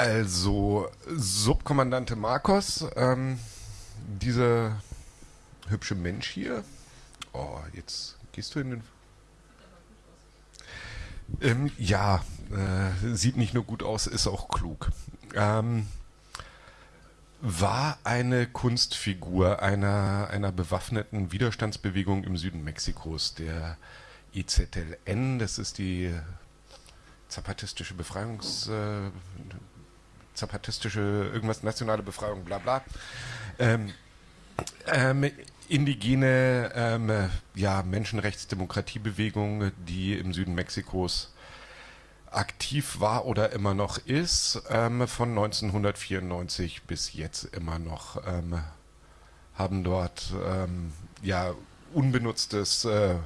Also, Subkommandante Marcos, ähm, dieser hübsche Mensch hier. Oh, jetzt gehst du in den. Ähm, ja, äh, sieht nicht nur gut aus, ist auch klug. Ähm, war eine Kunstfigur einer, einer bewaffneten Widerstandsbewegung im Süden Mexikos, der IZLN, das ist die zapatistische Befreiungs... Äh, zapatistische, irgendwas, nationale Befreiung, bla bla. Ähm, ähm, indigene ähm, ja, Menschenrechtsdemokratiebewegung, die im Süden Mexikos aktiv war oder immer noch ist, ähm, von 1994 bis jetzt immer noch, ähm, haben dort ähm, ja unbenutztes äh,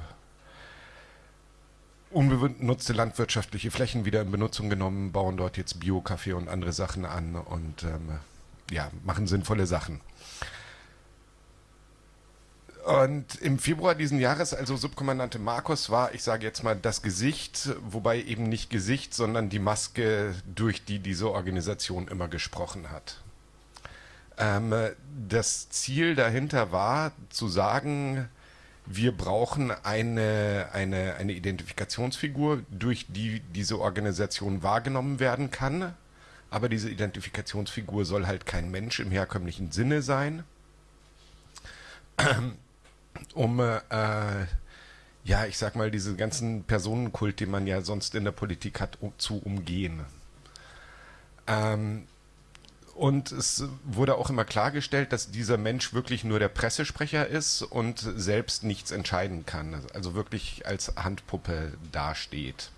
unbenutzte landwirtschaftliche Flächen wieder in Benutzung genommen, bauen dort jetzt Bio-Kaffee und andere Sachen an und ähm, ja, machen sinnvolle Sachen. Und im Februar diesen Jahres, also Subkommandante Marcos war, ich sage jetzt mal, das Gesicht, wobei eben nicht Gesicht, sondern die Maske, durch die diese Organisation immer gesprochen hat. Ähm, das Ziel dahinter war, zu sagen, wir brauchen eine, eine, eine Identifikationsfigur, durch die diese Organisation wahrgenommen werden kann. Aber diese Identifikationsfigur soll halt kein Mensch im herkömmlichen Sinne sein, um, äh, ja, ich sag mal, diese ganzen Personenkult, die man ja sonst in der Politik hat, um, zu umgehen. Ähm, und es wurde auch immer klargestellt, dass dieser Mensch wirklich nur der Pressesprecher ist und selbst nichts entscheiden kann. Also wirklich als Handpuppe dasteht.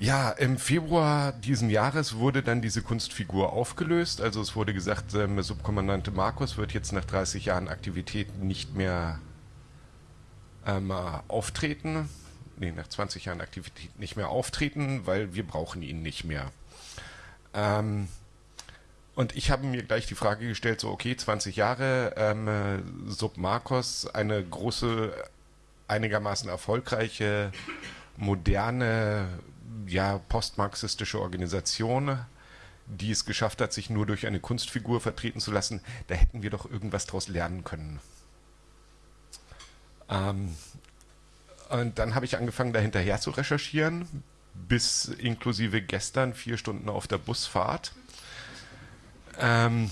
Ja, im Februar diesen Jahres wurde dann diese Kunstfigur aufgelöst. Also es wurde gesagt, ähm, Subkommandante Markus wird jetzt nach 30 Jahren Aktivität nicht mehr ähm, auftreten. Nee, nach 20 Jahren Aktivität nicht mehr auftreten, weil wir brauchen ihn nicht mehr. Ähm, und ich habe mir gleich die Frage gestellt, so okay, 20 Jahre, ähm, Sub Marcos, eine große, einigermaßen erfolgreiche, moderne, ja, postmarxistische Organisation, die es geschafft hat, sich nur durch eine Kunstfigur vertreten zu lassen, da hätten wir doch irgendwas daraus lernen können. Ähm, und dann habe ich angefangen, dahinterher zu recherchieren, bis inklusive gestern vier Stunden auf der Busfahrt ähm,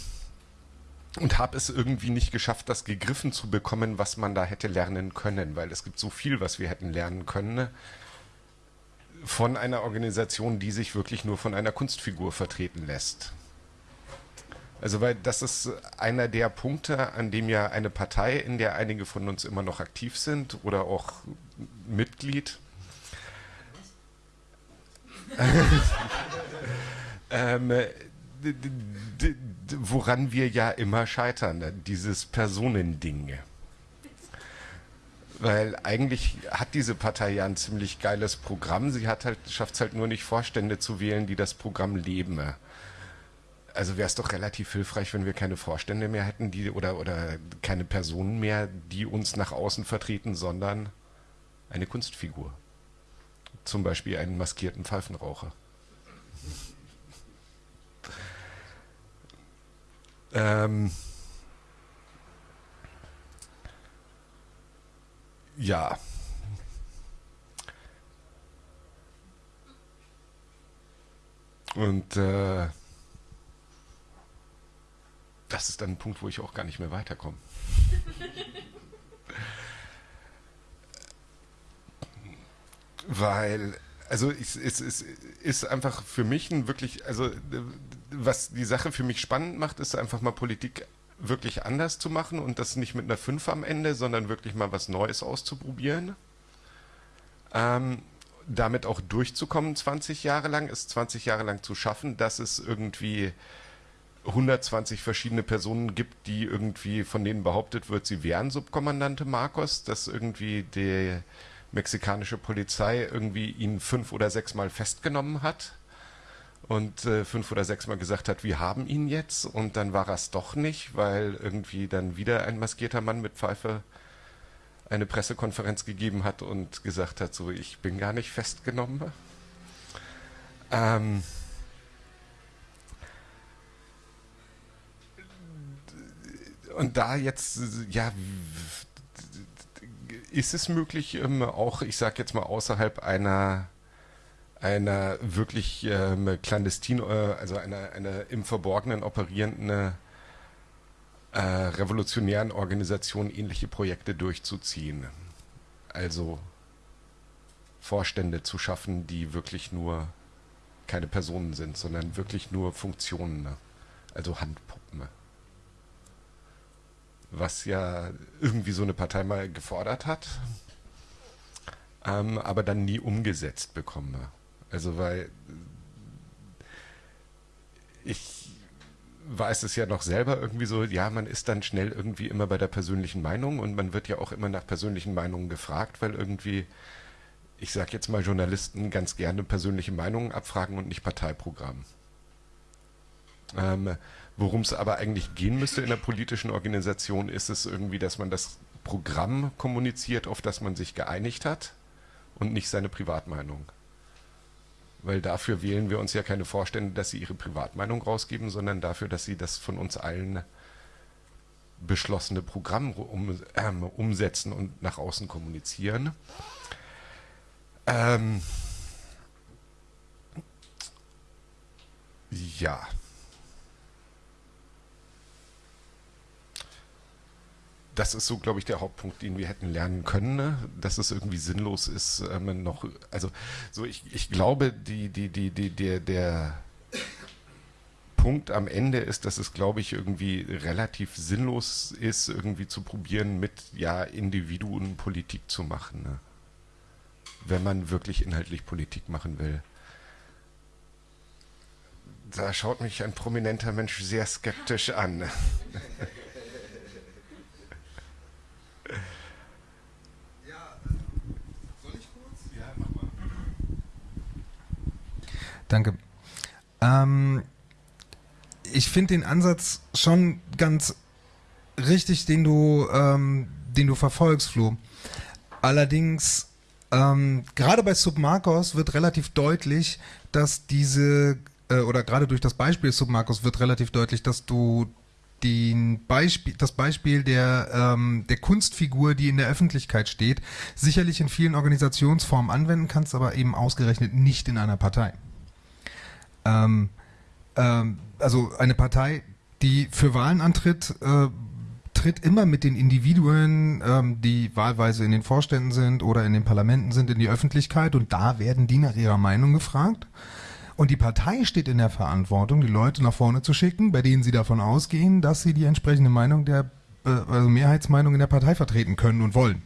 und habe es irgendwie nicht geschafft, das gegriffen zu bekommen, was man da hätte lernen können, weil es gibt so viel, was wir hätten lernen können von einer Organisation, die sich wirklich nur von einer Kunstfigur vertreten lässt. Also weil das ist einer der Punkte, an dem ja eine Partei, in der einige von uns immer noch aktiv sind oder auch Mitglied, ähm, woran wir ja immer scheitern, dieses Personending. Weil eigentlich hat diese Partei ja ein ziemlich geiles Programm. Sie hat halt, schafft es halt nur nicht, Vorstände zu wählen, die das Programm leben. Also wäre es doch relativ hilfreich, wenn wir keine Vorstände mehr hätten, die oder, oder keine Personen mehr, die uns nach außen vertreten, sondern eine Kunstfigur. Zum Beispiel einen maskierten Pfeifenraucher. Ähm, ja. Und äh, das ist dann ein Punkt, wo ich auch gar nicht mehr weiterkomme. Weil also es, es, es ist einfach für mich ein wirklich, also was die Sache für mich spannend macht, ist einfach mal Politik wirklich anders zu machen und das nicht mit einer 5 am Ende, sondern wirklich mal was Neues auszuprobieren. Ähm, damit auch durchzukommen 20 Jahre lang, es 20 Jahre lang zu schaffen, dass es irgendwie 120 verschiedene Personen gibt, die irgendwie von denen behauptet wird, sie wären Subkommandante Marcos, dass irgendwie die mexikanische Polizei irgendwie ihn fünf oder sechs Mal festgenommen hat und äh, fünf oder sechs Mal gesagt hat, wir haben ihn jetzt und dann war es doch nicht, weil irgendwie dann wieder ein maskierter Mann mit Pfeife eine Pressekonferenz gegeben hat und gesagt hat, so ich bin gar nicht festgenommen. Ähm, und da jetzt, ja, ist es möglich, ähm, auch, ich sag jetzt mal, außerhalb einer einer wirklich ähm, clandestin, äh, also einer, einer im Verborgenen operierenden äh, revolutionären Organisation ähnliche Projekte durchzuziehen. Also Vorstände zu schaffen, die wirklich nur keine Personen sind, sondern wirklich nur Funktionen, ne? also Handpuppen. Was ja irgendwie so eine Partei mal gefordert hat, ähm, aber dann nie umgesetzt bekommen. Also weil ich weiß es ja noch selber irgendwie so, ja, man ist dann schnell irgendwie immer bei der persönlichen Meinung und man wird ja auch immer nach persönlichen Meinungen gefragt, weil irgendwie ich sage jetzt mal, Journalisten ganz gerne persönliche Meinungen abfragen und nicht Parteiprogramm. Ähm, Worum es aber eigentlich gehen müsste in der politischen Organisation, ist es irgendwie, dass man das Programm kommuniziert, auf das man sich geeinigt hat und nicht seine Privatmeinung. Weil dafür wählen wir uns ja keine Vorstände, dass sie ihre Privatmeinung rausgeben, sondern dafür, dass sie das von uns allen beschlossene Programm um, äh, umsetzen und nach außen kommunizieren. Ähm, ja. Das ist so, glaube ich, der Hauptpunkt, den wir hätten lernen können, ne? dass es irgendwie sinnlos ist, ähm, noch, also so ich, ich glaube, die, die, die, die, der, der Punkt am Ende ist, dass es, glaube ich, irgendwie relativ sinnlos ist, irgendwie zu probieren, mit ja Individuen Politik zu machen. Ne? wenn man wirklich inhaltlich Politik machen will. Da schaut mich ein prominenter Mensch sehr skeptisch an. Danke. Ähm, ich finde den Ansatz schon ganz richtig, den du, ähm, den du verfolgst, Flo. Allerdings ähm, gerade bei Submarcos wird relativ deutlich, dass diese, äh, oder gerade durch das Beispiel Submarcos wird relativ deutlich, dass du den Beispiel, das Beispiel der, ähm, der Kunstfigur, die in der Öffentlichkeit steht, sicherlich in vielen Organisationsformen anwenden kannst, aber eben ausgerechnet nicht in einer Partei. Ähm, ähm, also eine Partei, die für Wahlen antritt, äh, tritt immer mit den Individuen, ähm, die wahlweise in den Vorständen sind oder in den Parlamenten sind, in die Öffentlichkeit und da werden die nach ihrer Meinung gefragt. Und die Partei steht in der Verantwortung, die Leute nach vorne zu schicken, bei denen sie davon ausgehen, dass sie die entsprechende Meinung der äh, also Mehrheitsmeinung in der Partei vertreten können und wollen.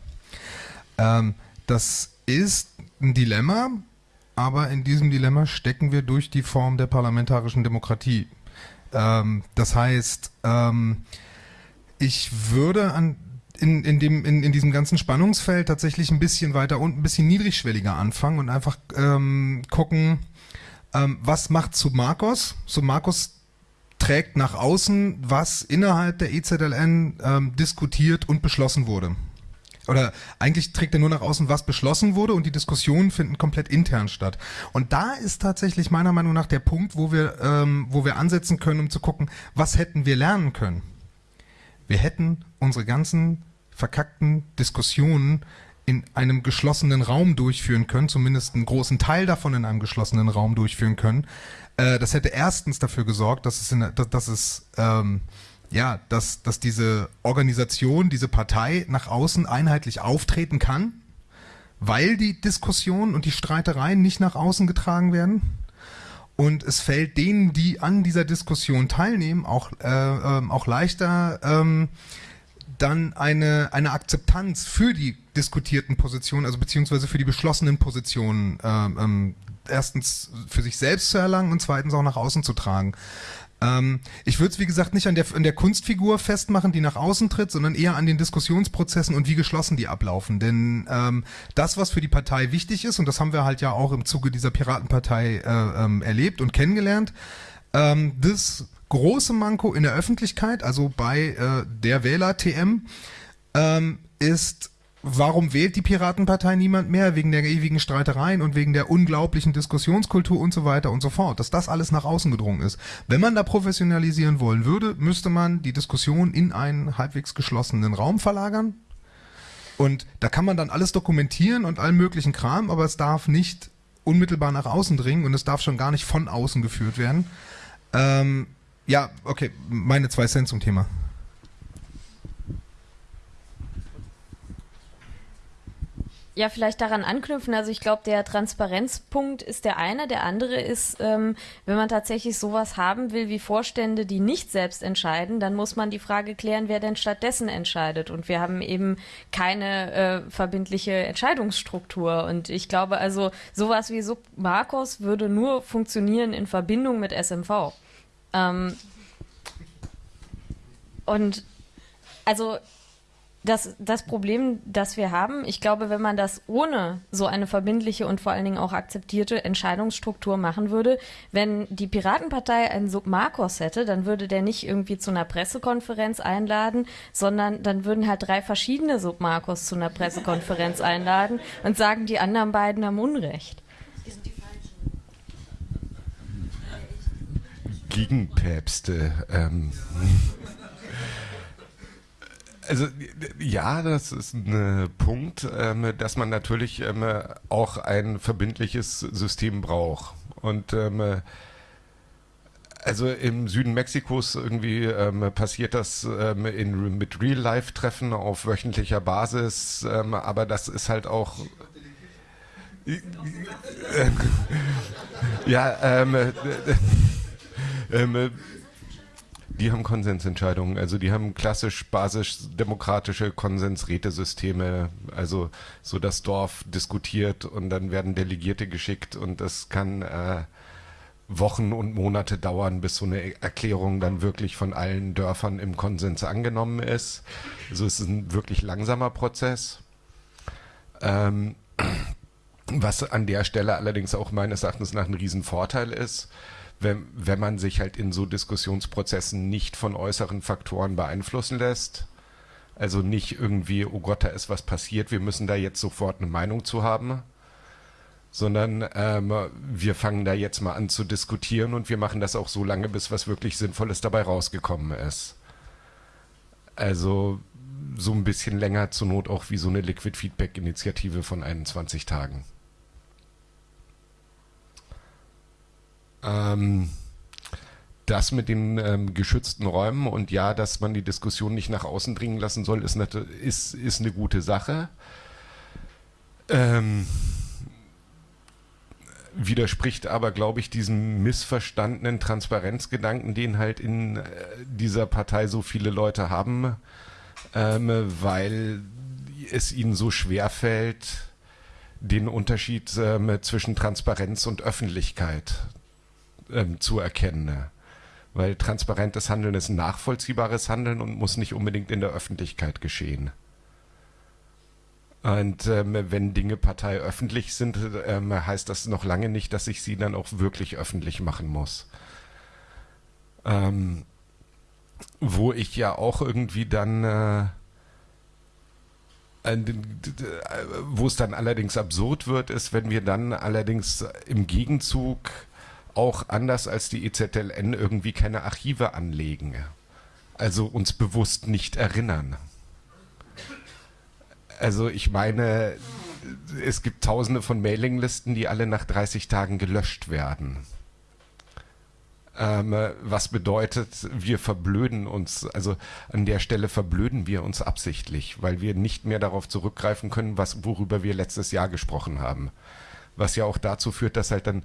Ähm, das ist ein Dilemma, aber in diesem Dilemma stecken wir durch die Form der parlamentarischen Demokratie. Ähm, das heißt, ähm, ich würde an in, in, dem, in, in diesem ganzen Spannungsfeld tatsächlich ein bisschen weiter und ein bisschen niedrigschwelliger anfangen und einfach ähm, gucken, ähm, was macht Submarcos? Submarcos trägt nach außen, was innerhalb der EZLN ähm, diskutiert und beschlossen wurde. Oder eigentlich trägt er nur nach außen, was beschlossen wurde und die Diskussionen finden komplett intern statt. Und da ist tatsächlich meiner Meinung nach der Punkt, wo wir, ähm, wo wir ansetzen können, um zu gucken, was hätten wir lernen können. Wir hätten unsere ganzen verkackten Diskussionen in einem geschlossenen Raum durchführen können, zumindest einen großen Teil davon in einem geschlossenen Raum durchführen können. Äh, das hätte erstens dafür gesorgt, dass es, in, dass, dass es ähm, ja, dass, dass diese Organisation, diese Partei nach außen einheitlich auftreten kann, weil die Diskussionen und die Streitereien nicht nach außen getragen werden. Und es fällt denen, die an dieser Diskussion teilnehmen, auch, äh, ähm, auch leichter, ähm, dann eine, eine Akzeptanz für die diskutierten Positionen, also beziehungsweise für die beschlossenen Positionen, äh, ähm, erstens für sich selbst zu erlangen und zweitens auch nach außen zu tragen. Ähm, ich würde es, wie gesagt, nicht an der, an der Kunstfigur festmachen, die nach außen tritt, sondern eher an den Diskussionsprozessen und wie geschlossen die ablaufen. Denn ähm, das, was für die Partei wichtig ist, und das haben wir halt ja auch im Zuge dieser Piratenpartei äh, ähm, erlebt und kennengelernt, ähm, das große Manko in der Öffentlichkeit, also bei äh, der Wähler-TM, ähm, ist warum wählt die Piratenpartei niemand mehr? Wegen der ewigen Streitereien und wegen der unglaublichen Diskussionskultur und so weiter und so fort. Dass das alles nach außen gedrungen ist. Wenn man da professionalisieren wollen würde, müsste man die Diskussion in einen halbwegs geschlossenen Raum verlagern. Und da kann man dann alles dokumentieren und allen möglichen Kram, aber es darf nicht unmittelbar nach außen dringen und es darf schon gar nicht von außen geführt werden. Ähm, ja, okay, meine zwei Cent zum Thema. Ja, vielleicht daran anknüpfen. Also ich glaube, der Transparenzpunkt ist der eine. Der andere ist, ähm, wenn man tatsächlich sowas haben will wie Vorstände, die nicht selbst entscheiden, dann muss man die Frage klären, wer denn stattdessen entscheidet. Und wir haben eben keine äh, verbindliche Entscheidungsstruktur. Und ich glaube also, sowas wie Sub Marcos würde nur funktionieren in Verbindung mit SMV. Ähm, und also das, das Problem, das wir haben, ich glaube, wenn man das ohne so eine verbindliche und vor allen Dingen auch akzeptierte Entscheidungsstruktur machen würde, wenn die Piratenpartei einen Submarkos hätte, dann würde der nicht irgendwie zu einer Pressekonferenz einladen, sondern dann würden halt drei verschiedene Submarkos zu einer Pressekonferenz einladen und sagen, die anderen beiden haben Unrecht. Gegenpäpste. Ähm. Also ja, das ist ein Punkt, ähm, dass man natürlich ähm, auch ein verbindliches System braucht. Und ähm, also im Süden Mexikos irgendwie ähm, passiert das ähm, in, mit Real-Life-Treffen auf wöchentlicher Basis, ähm, aber das ist halt auch ja, ähm, äh, äh, die haben Konsensentscheidungen, also die haben klassisch basisch-demokratische Konsensrätesysteme, also so das Dorf diskutiert und dann werden Delegierte geschickt und das kann äh, Wochen und Monate dauern, bis so eine Erklärung dann wirklich von allen Dörfern im Konsens angenommen ist. Also es ist ein wirklich langsamer Prozess. Ähm, was an der Stelle allerdings auch meines Erachtens nach ein Riesenvorteil ist, wenn, wenn man sich halt in so Diskussionsprozessen nicht von äußeren Faktoren beeinflussen lässt. Also nicht irgendwie, oh Gott, da ist was passiert, wir müssen da jetzt sofort eine Meinung zu haben, sondern ähm, wir fangen da jetzt mal an zu diskutieren und wir machen das auch so lange, bis was wirklich Sinnvolles dabei rausgekommen ist. Also so ein bisschen länger zur Not auch wie so eine Liquid Feedback Initiative von 21 Tagen. Ähm, das mit den ähm, geschützten Räumen und ja, dass man die Diskussion nicht nach außen dringen lassen soll, ist, eine, ist, ist eine gute Sache. Ähm, widerspricht aber, glaube ich, diesem missverstandenen Transparenzgedanken, den halt in äh, dieser Partei so viele Leute haben, ähm, weil es ihnen so schwer fällt, den Unterschied ähm, zwischen Transparenz und Öffentlichkeit ähm, zu erkennen. Ne? Weil transparentes Handeln ist nachvollziehbares Handeln und muss nicht unbedingt in der Öffentlichkeit geschehen. Und ähm, wenn Dinge parteiöffentlich sind, ähm, heißt das noch lange nicht, dass ich sie dann auch wirklich öffentlich machen muss. Ähm, wo ich ja auch irgendwie dann, äh, wo es dann allerdings absurd wird, ist, wenn wir dann allerdings im Gegenzug auch anders als die EZLN irgendwie keine Archive anlegen. Also uns bewusst nicht erinnern. Also ich meine, es gibt tausende von Mailinglisten, die alle nach 30 Tagen gelöscht werden. Ähm, was bedeutet, wir verblöden uns, also an der Stelle verblöden wir uns absichtlich, weil wir nicht mehr darauf zurückgreifen können, was, worüber wir letztes Jahr gesprochen haben. Was ja auch dazu führt, dass halt dann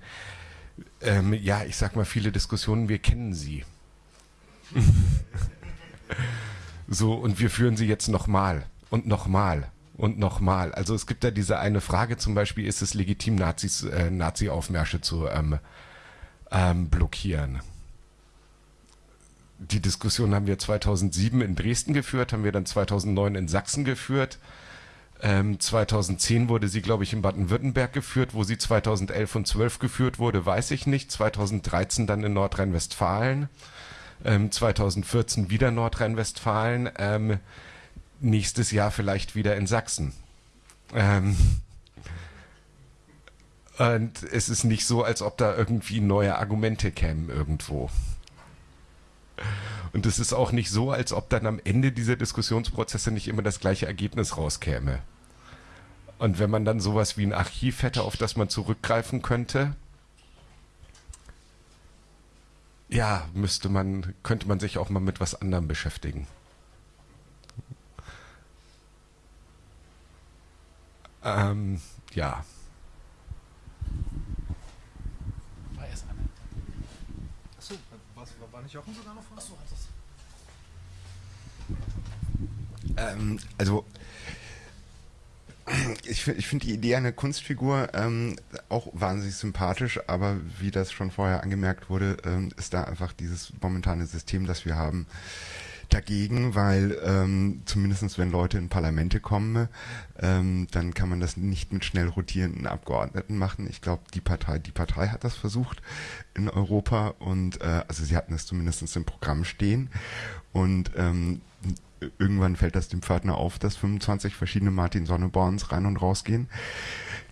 ähm, ja, ich sag mal, viele Diskussionen, wir kennen sie. so, und wir führen sie jetzt nochmal und nochmal und nochmal. Also es gibt da diese eine Frage zum Beispiel, ist es legitim, Nazis, äh, Nazi-Aufmärsche zu ähm, ähm, blockieren? Die Diskussion haben wir 2007 in Dresden geführt, haben wir dann 2009 in Sachsen geführt. Ähm, 2010 wurde sie, glaube ich, in Baden-Württemberg geführt. Wo sie 2011 und 12 geführt wurde, weiß ich nicht. 2013 dann in Nordrhein-Westfalen. Ähm, 2014 wieder Nordrhein-Westfalen. Ähm, nächstes Jahr vielleicht wieder in Sachsen. Ähm, und es ist nicht so, als ob da irgendwie neue Argumente kämen irgendwo. Und es ist auch nicht so, als ob dann am Ende dieser Diskussionsprozesse nicht immer das gleiche Ergebnis rauskäme. Und wenn man dann sowas wie ein Archiv hätte, auf das man zurückgreifen könnte, ja, müsste man, könnte man sich auch mal mit was anderem beschäftigen. Ähm, ja. Achso, was, war nicht Jochen sogar noch vor? Achso, hat das. Ähm, also ich, finde die Idee einer Kunstfigur ähm, auch wahnsinnig sympathisch, aber wie das schon vorher angemerkt wurde, ähm, ist da einfach dieses momentane System, das wir haben, dagegen, weil ähm, zumindest wenn Leute in Parlamente kommen, ähm, dann kann man das nicht mit schnell rotierenden Abgeordneten machen. Ich glaube, die Partei, die Partei hat das versucht in Europa und äh, also sie hatten es zumindest im Programm stehen und ähm, irgendwann fällt das dem Pförtner auf, dass 25 verschiedene Martin Sonneborns rein und rausgehen.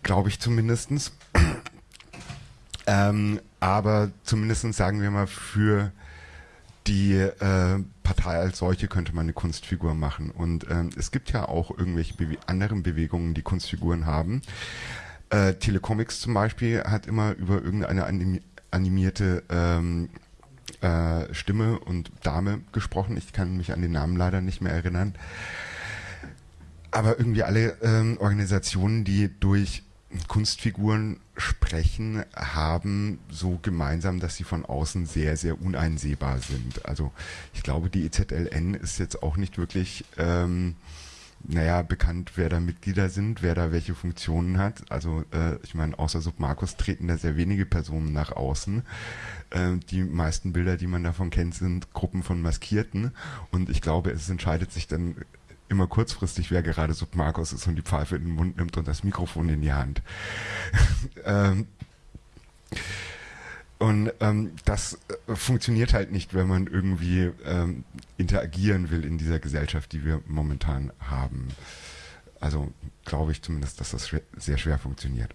Glaube ich zumindestens. ähm, aber zumindestens sagen wir mal, für die äh, Partei als solche könnte man eine Kunstfigur machen. Und ähm, es gibt ja auch irgendwelche Bewe anderen Bewegungen, die Kunstfiguren haben. Äh, Telecomics zum Beispiel hat immer über irgendeine animierte ähm, äh, Stimme und Dame gesprochen. Ich kann mich an den Namen leider nicht mehr erinnern. Aber irgendwie alle ähm, Organisationen, die durch Kunstfiguren sprechen, haben so gemeinsam, dass sie von außen sehr, sehr uneinsehbar sind. Also ich glaube, die EZLN ist jetzt auch nicht wirklich ähm, naja, bekannt, wer da Mitglieder sind, wer da welche Funktionen hat. Also äh, ich meine, außer Submarkus treten da sehr wenige Personen nach außen. Äh, die meisten Bilder, die man davon kennt, sind Gruppen von Maskierten. Und ich glaube, es entscheidet sich dann immer kurzfristig, wer gerade Submarkus ist und die Pfeife in den Mund nimmt und das Mikrofon in die Hand. ähm, und ähm, das äh, funktioniert halt nicht, wenn man irgendwie ähm, interagieren will in dieser Gesellschaft, die wir momentan haben. Also glaube ich zumindest, dass das sehr schwer funktioniert.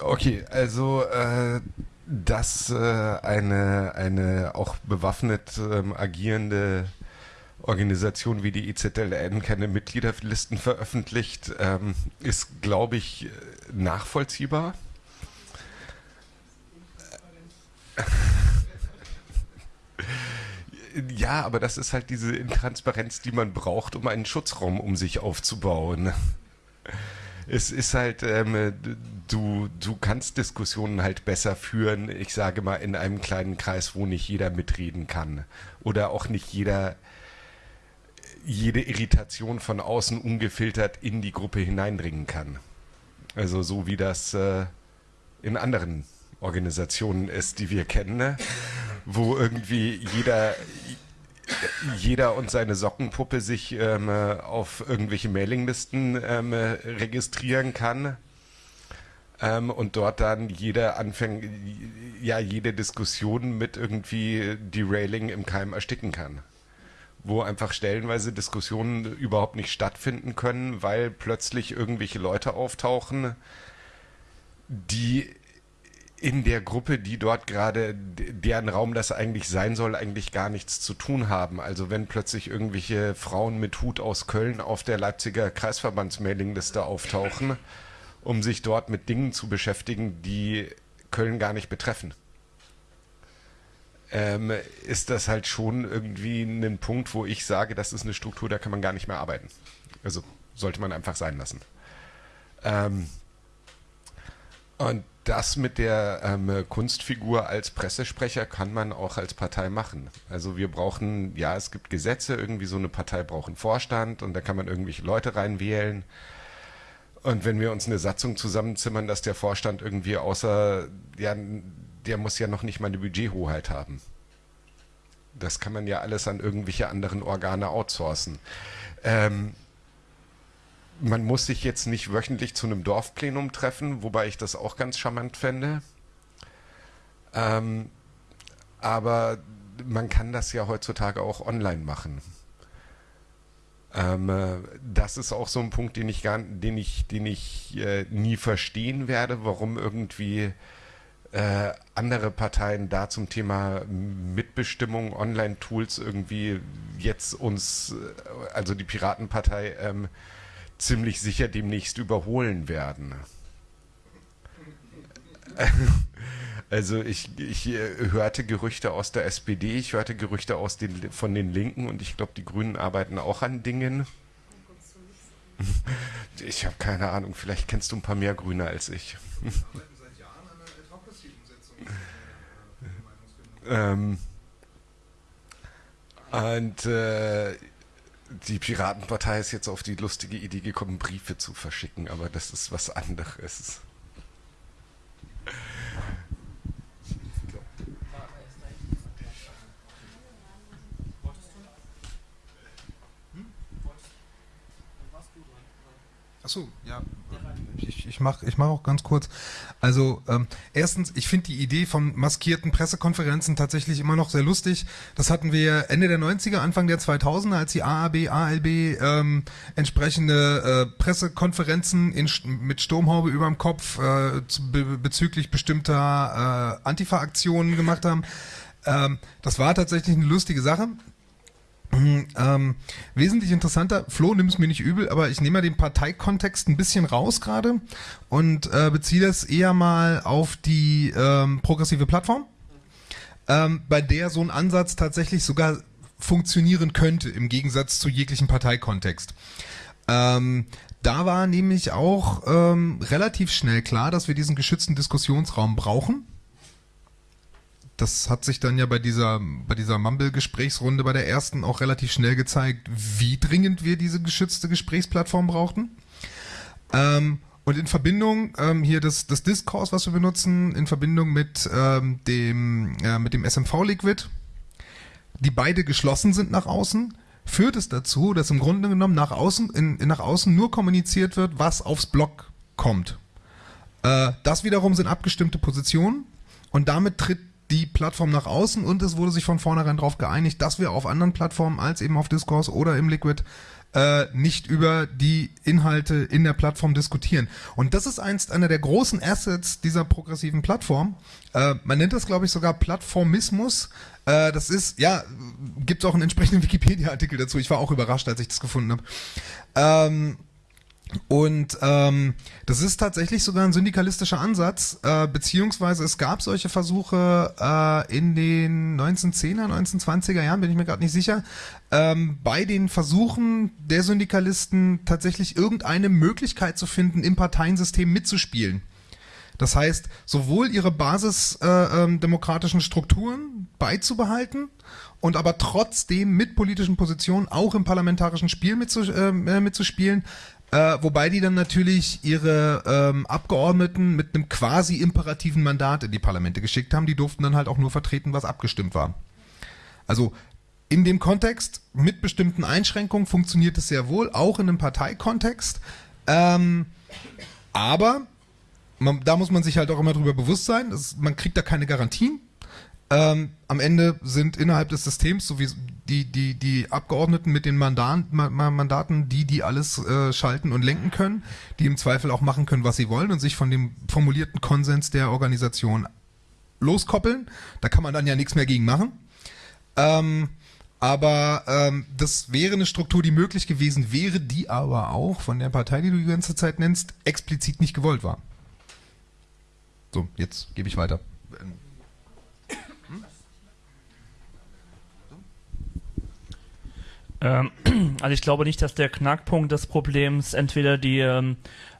Okay, also äh, dass äh, eine, eine auch bewaffnet ähm, agierende Organisation wie die IZLN keine Mitgliederlisten veröffentlicht, ähm, ist, glaube ich, nachvollziehbar. Ja, aber das ist halt diese Intransparenz, die man braucht, um einen Schutzraum um sich aufzubauen. Es ist halt, ähm, du, du kannst Diskussionen halt besser führen, ich sage mal, in einem kleinen Kreis, wo nicht jeder mitreden kann. Oder auch nicht jeder jede Irritation von außen ungefiltert in die Gruppe hineindringen kann. Also so wie das äh, in anderen Organisationen ist, die wir kennen, ne? wo irgendwie jeder jeder und seine Sockenpuppe sich ähm, auf irgendwelche Mailinglisten ähm, registrieren kann ähm, und dort dann jeder anfängt, ja, jede Diskussion mit irgendwie Derailing im Keim ersticken kann wo einfach stellenweise Diskussionen überhaupt nicht stattfinden können, weil plötzlich irgendwelche Leute auftauchen, die in der Gruppe, die dort gerade, deren Raum das eigentlich sein soll, eigentlich gar nichts zu tun haben. Also wenn plötzlich irgendwelche Frauen mit Hut aus Köln auf der Leipziger Kreisverbandsmailingliste auftauchen, um sich dort mit Dingen zu beschäftigen, die Köln gar nicht betreffen ähm, ist das halt schon irgendwie ein Punkt, wo ich sage, das ist eine Struktur, da kann man gar nicht mehr arbeiten. Also sollte man einfach sein lassen. Ähm, und das mit der ähm, Kunstfigur als Pressesprecher kann man auch als Partei machen. Also wir brauchen, ja, es gibt Gesetze, irgendwie so eine Partei braucht einen Vorstand und da kann man irgendwelche Leute reinwählen. Und wenn wir uns eine Satzung zusammenzimmern, dass der Vorstand irgendwie außer, ja, der muss ja noch nicht mal eine Budgethoheit haben. Das kann man ja alles an irgendwelche anderen Organe outsourcen. Ähm, man muss sich jetzt nicht wöchentlich zu einem Dorfplenum treffen, wobei ich das auch ganz charmant fände. Ähm, aber man kann das ja heutzutage auch online machen. Ähm, äh, das ist auch so ein Punkt, den ich gar, den ich, den ich äh, nie verstehen werde, warum irgendwie äh, andere Parteien da zum Thema Mitbestimmung, Online-Tools irgendwie jetzt uns, äh, also die Piratenpartei, ähm, ziemlich sicher demnächst überholen werden. Also ich, ich äh, hörte Gerüchte aus der SPD, ich hörte Gerüchte aus den, von den Linken und ich glaube, die Grünen arbeiten auch an Dingen. Ich habe keine Ahnung, vielleicht kennst du ein paar mehr Grüne als ich. ähm, und äh, die Piratenpartei ist jetzt auf die lustige Idee gekommen, Briefe zu verschicken, aber das ist was anderes. Achso, ja. Ich, ich mache ich mach auch ganz kurz. Also ähm, erstens, ich finde die Idee von maskierten Pressekonferenzen tatsächlich immer noch sehr lustig. Das hatten wir Ende der 90er, Anfang der 2000er, als die AAB, ALB ähm, entsprechende äh, Pressekonferenzen in, mit Sturmhaube über dem Kopf äh, be bezüglich bestimmter äh, Antifa-Aktionen gemacht haben. Ähm, das war tatsächlich eine lustige Sache. Mhm, ähm, wesentlich interessanter, Flo, nimm es mir nicht übel, aber ich nehme mal den Parteikontext ein bisschen raus gerade und äh, beziehe das eher mal auf die ähm, progressive Plattform, ähm, bei der so ein Ansatz tatsächlich sogar funktionieren könnte, im Gegensatz zu jeglichem Parteikontext. Ähm, da war nämlich auch ähm, relativ schnell klar, dass wir diesen geschützten Diskussionsraum brauchen das hat sich dann ja bei dieser, bei dieser Mumble-Gesprächsrunde bei der ersten auch relativ schnell gezeigt, wie dringend wir diese geschützte Gesprächsplattform brauchten. Ähm, und in Verbindung ähm, hier das, das Discourse, was wir benutzen, in Verbindung mit ähm, dem, äh, dem SMV Liquid, die beide geschlossen sind nach außen, führt es dazu, dass im Grunde genommen nach außen, in, in nach außen nur kommuniziert wird, was aufs Blog kommt. Äh, das wiederum sind abgestimmte Positionen und damit tritt die Plattform nach außen und es wurde sich von vornherein darauf geeinigt, dass wir auf anderen Plattformen als eben auf Discourse oder im Liquid äh, nicht über die Inhalte in der Plattform diskutieren. Und das ist einst einer der großen Assets dieser progressiven Plattform. Äh, man nennt das, glaube ich, sogar Plattformismus. Äh, das ist, ja, gibt es auch einen entsprechenden Wikipedia-Artikel dazu. Ich war auch überrascht, als ich das gefunden habe. Ähm, und ähm, das ist tatsächlich sogar ein syndikalistischer Ansatz, äh, beziehungsweise es gab solche Versuche äh, in den 1910er, 1920er Jahren, bin ich mir gerade nicht sicher, ähm, bei den Versuchen der Syndikalisten tatsächlich irgendeine Möglichkeit zu finden, im Parteiensystem mitzuspielen. Das heißt, sowohl ihre basisdemokratischen äh, ähm, Strukturen beizubehalten und aber trotzdem mit politischen Positionen auch im parlamentarischen Spiel mitzus äh, mitzuspielen, äh, wobei die dann natürlich ihre ähm, Abgeordneten mit einem quasi imperativen Mandat in die Parlamente geschickt haben. Die durften dann halt auch nur vertreten, was abgestimmt war. Also in dem Kontext mit bestimmten Einschränkungen funktioniert es sehr wohl, auch in einem Parteikontext. Ähm, aber man, da muss man sich halt auch immer drüber bewusst sein, dass, man kriegt da keine Garantien. Ähm, am Ende sind innerhalb des Systems, so wie die, die, die Abgeordneten mit den Mandaten, die, die alles äh, schalten und lenken können, die im Zweifel auch machen können, was sie wollen und sich von dem formulierten Konsens der Organisation loskoppeln. Da kann man dann ja nichts mehr gegen machen. Ähm, aber ähm, das wäre eine Struktur, die möglich gewesen wäre, die aber auch von der Partei, die du die ganze Zeit nennst, explizit nicht gewollt war. So, jetzt gebe ich weiter. Ähm, also ich glaube nicht, dass der Knackpunkt des Problems entweder die ähm,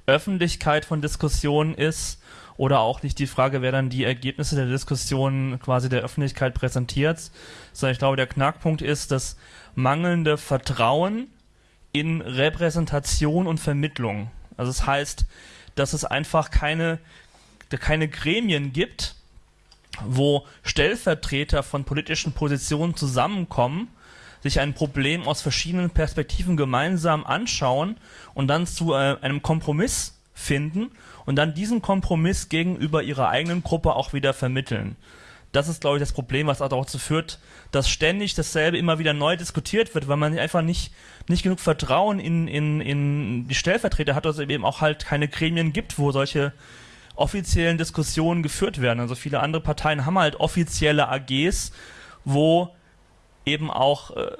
Öffentlichkeit von Diskussionen ist oder auch nicht die Frage, wer dann die Ergebnisse der Diskussion quasi der Öffentlichkeit präsentiert, sondern ich glaube, der Knackpunkt ist das mangelnde Vertrauen in Repräsentation und Vermittlung. Also das heißt, dass es einfach keine, keine Gremien gibt, wo Stellvertreter von politischen Positionen zusammenkommen sich ein Problem aus verschiedenen Perspektiven gemeinsam anschauen und dann zu äh, einem Kompromiss finden und dann diesen Kompromiss gegenüber ihrer eigenen Gruppe auch wieder vermitteln. das ist, glaube ich, das Problem, was auch dazu führt, dass ständig dasselbe immer wieder neu diskutiert wird, weil man einfach nicht, nicht genug Vertrauen in, in, in die Stellvertreter hat, dass es eben auch halt keine Gremien gibt, wo solche offiziellen Diskussionen geführt werden. Also viele andere Parteien haben halt offizielle AGs, wo eben auch äh,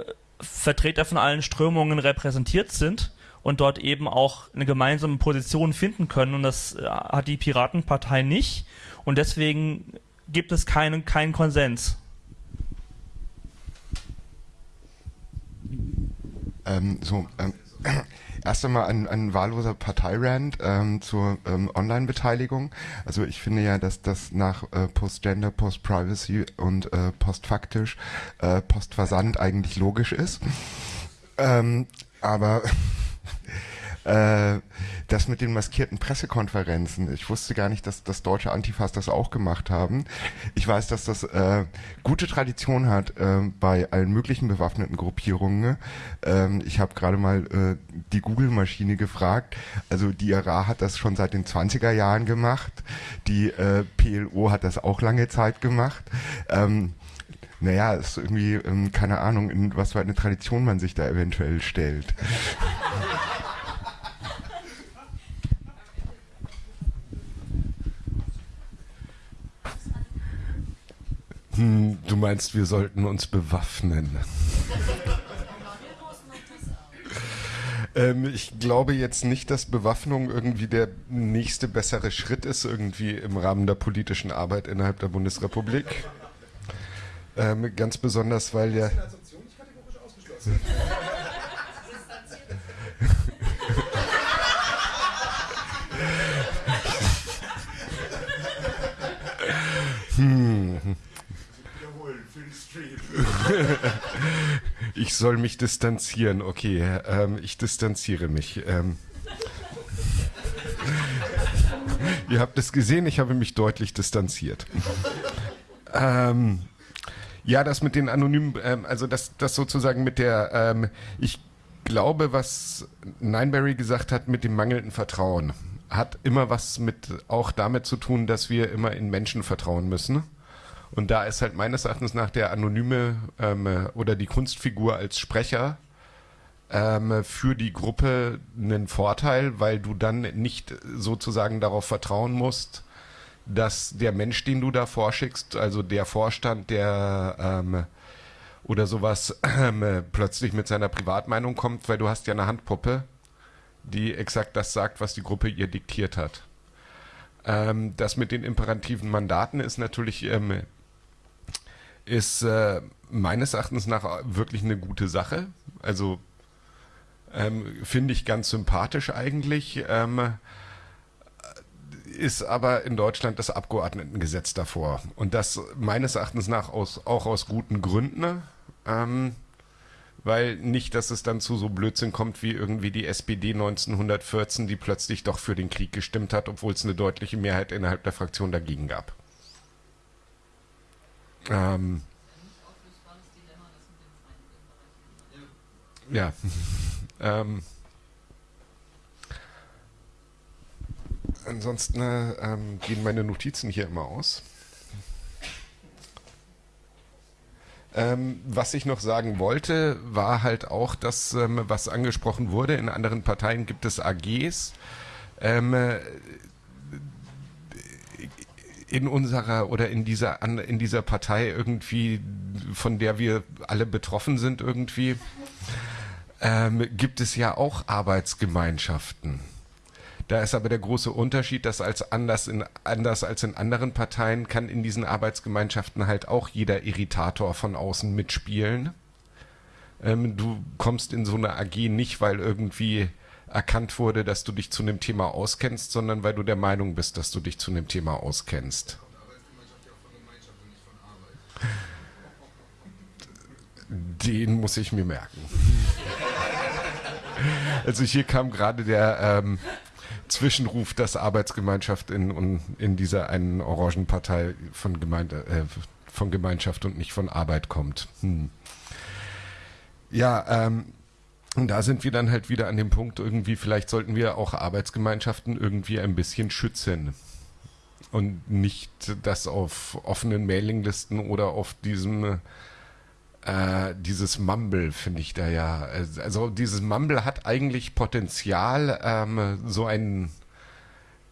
Vertreter von allen Strömungen repräsentiert sind und dort eben auch eine gemeinsame Position finden können. Und das äh, hat die Piratenpartei nicht. Und deswegen gibt es keinen, keinen Konsens. Ähm, so, ähm, erst einmal ein, ein wahlloser Parteirand ähm, zur ähm, Online-Beteiligung. Also ich finde ja, dass das nach äh, Post-Gender, Post-Privacy und äh, postfaktisch, äh, Postversand eigentlich logisch ist. Ähm, aber äh, das mit den maskierten Pressekonferenzen, ich wusste gar nicht, dass das deutsche Antifas das auch gemacht haben. Ich weiß, dass das äh, gute Tradition hat äh, bei allen möglichen bewaffneten Gruppierungen. Ähm, ich habe gerade mal äh, die Google-Maschine gefragt. Also die IRA hat das schon seit den 20er Jahren gemacht. Die äh, PLO hat das auch lange Zeit gemacht. Ähm, naja, ist irgendwie, ähm, keine Ahnung, in was für eine Tradition man sich da eventuell stellt. Hm, du meinst, wir sollten uns bewaffnen. ähm, ich glaube jetzt nicht, dass Bewaffnung irgendwie der nächste bessere Schritt ist, irgendwie im Rahmen der politischen Arbeit innerhalb der Bundesrepublik. Ähm, ganz besonders, weil ja. hm. ich soll mich distanzieren. Okay, ähm, ich distanziere mich. Ähm, ihr habt es gesehen, ich habe mich deutlich distanziert. Ähm, ja, das mit den anonymen, ähm, also das, das sozusagen mit der, ähm, ich glaube, was Nineberry gesagt hat mit dem mangelnden Vertrauen, hat immer was mit auch damit zu tun, dass wir immer in Menschen vertrauen müssen. Und da ist halt meines Erachtens nach der anonyme ähm, oder die Kunstfigur als Sprecher ähm, für die Gruppe einen Vorteil, weil du dann nicht sozusagen darauf vertrauen musst, dass der Mensch, den du da vorschickst, also der Vorstand, der ähm, oder sowas äh, plötzlich mit seiner Privatmeinung kommt, weil du hast ja eine Handpuppe, die exakt das sagt, was die Gruppe ihr diktiert hat. Ähm, das mit den imperativen Mandaten ist natürlich ähm, ist äh, meines Erachtens nach wirklich eine gute Sache. Also ähm, finde ich ganz sympathisch eigentlich. Ähm, ist aber in Deutschland das Abgeordnetengesetz davor. Und das meines Erachtens nach aus, auch aus guten Gründen. Ähm, weil nicht, dass es dann zu so Blödsinn kommt wie irgendwie die SPD 1914, die plötzlich doch für den Krieg gestimmt hat, obwohl es eine deutliche Mehrheit innerhalb der Fraktion dagegen gab. Ähm, ja. ähm, ansonsten äh, ähm, gehen meine Notizen hier immer aus. Ähm, was ich noch sagen wollte, war halt auch, dass, ähm, was angesprochen wurde, in anderen Parteien gibt es AGs. Ähm, in unserer oder in dieser in dieser Partei irgendwie, von der wir alle betroffen sind irgendwie, ähm, gibt es ja auch Arbeitsgemeinschaften. Da ist aber der große Unterschied, dass als anders, in, anders als in anderen Parteien kann in diesen Arbeitsgemeinschaften halt auch jeder Irritator von außen mitspielen. Ähm, du kommst in so eine AG nicht, weil irgendwie erkannt wurde, dass du dich zu einem Thema auskennst, sondern weil du der Meinung bist, dass du dich zu einem Thema auskennst. Den muss ich mir merken. Also hier kam gerade der ähm, Zwischenruf, dass Arbeitsgemeinschaft in, in dieser einen Orangenpartei von, Gemeinde, äh, von Gemeinschaft und nicht von Arbeit kommt. Hm. Ja, ähm, und da sind wir dann halt wieder an dem Punkt, irgendwie, vielleicht sollten wir auch Arbeitsgemeinschaften irgendwie ein bisschen schützen. und nicht das auf offenen Mailinglisten oder auf diesem äh, dieses Mumble finde ich da ja. Also dieses Mumble hat eigentlich Potenzial, ähm, so ein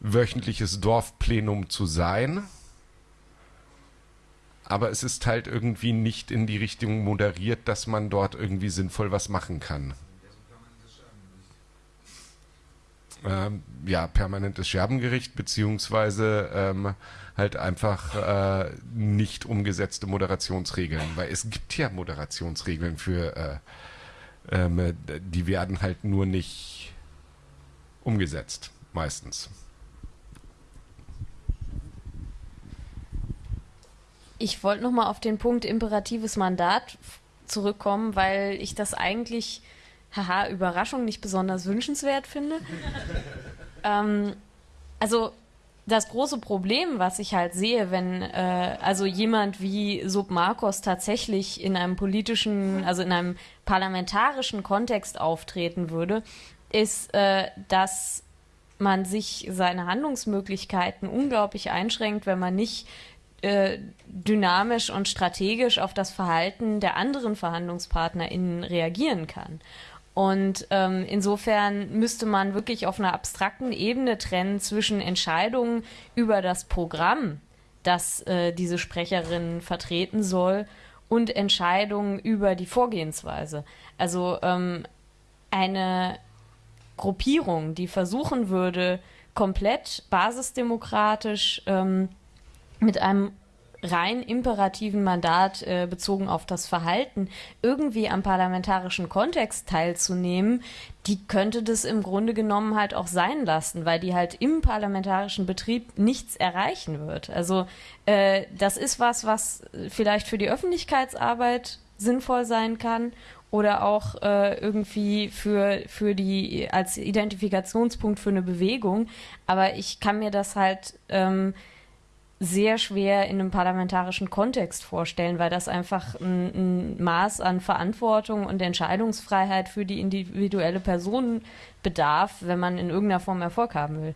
wöchentliches Dorfplenum zu sein. Aber es ist halt irgendwie nicht in die Richtung moderiert, dass man dort irgendwie sinnvoll was machen kann. Ähm, ja, permanentes Scherbengericht, beziehungsweise ähm, halt einfach äh, nicht umgesetzte Moderationsregeln, weil es gibt ja Moderationsregeln für, äh, ähm, die werden halt nur nicht umgesetzt, meistens. Ich wollte nochmal auf den Punkt imperatives Mandat zurückkommen, weil ich das eigentlich, haha, Überraschung, nicht besonders wünschenswert finde. ähm, also das große Problem, was ich halt sehe, wenn äh, also jemand wie Sub Marcos tatsächlich in einem politischen, also in einem parlamentarischen Kontext auftreten würde, ist, äh, dass man sich seine Handlungsmöglichkeiten unglaublich einschränkt, wenn man nicht äh, dynamisch und strategisch auf das Verhalten der anderen VerhandlungspartnerInnen reagieren kann. Und ähm, insofern müsste man wirklich auf einer abstrakten Ebene trennen zwischen Entscheidungen über das Programm, das äh, diese Sprecherin vertreten soll, und Entscheidungen über die Vorgehensweise. Also ähm, eine Gruppierung, die versuchen würde, komplett basisdemokratisch ähm, mit einem rein imperativen Mandat äh, bezogen auf das Verhalten irgendwie am parlamentarischen Kontext teilzunehmen, die könnte das im Grunde genommen halt auch sein lassen, weil die halt im parlamentarischen Betrieb nichts erreichen wird. Also äh, das ist was, was vielleicht für die Öffentlichkeitsarbeit sinnvoll sein kann oder auch äh, irgendwie für, für die als Identifikationspunkt für eine Bewegung. Aber ich kann mir das halt ähm, sehr schwer in einem parlamentarischen Kontext vorstellen, weil das einfach ein, ein, Maß an Verantwortung und Entscheidungsfreiheit für die individuelle Person bedarf, wenn man in irgendeiner Form Erfolg haben will.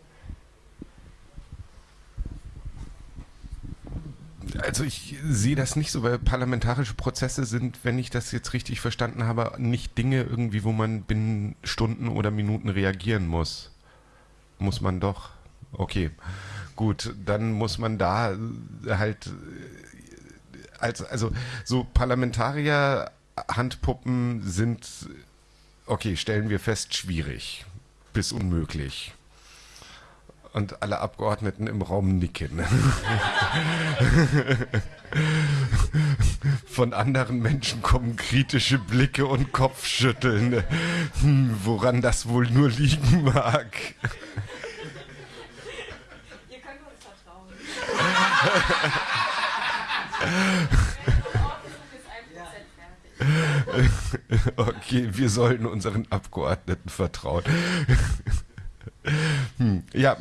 Also ich sehe das nicht so, weil parlamentarische Prozesse sind, wenn ich das jetzt richtig verstanden habe, nicht Dinge irgendwie, wo man binnen Stunden oder Minuten reagieren muss. Muss man doch. Okay. Gut, dann muss man da halt als also so Parlamentarier Handpuppen sind okay, stellen wir fest, schwierig bis unmöglich. Und alle Abgeordneten im Raum nicken. Von anderen Menschen kommen kritische Blicke und Kopfschütteln, hm, woran das wohl nur liegen mag. okay, wir sollen unseren Abgeordneten vertrauen. hm, ja.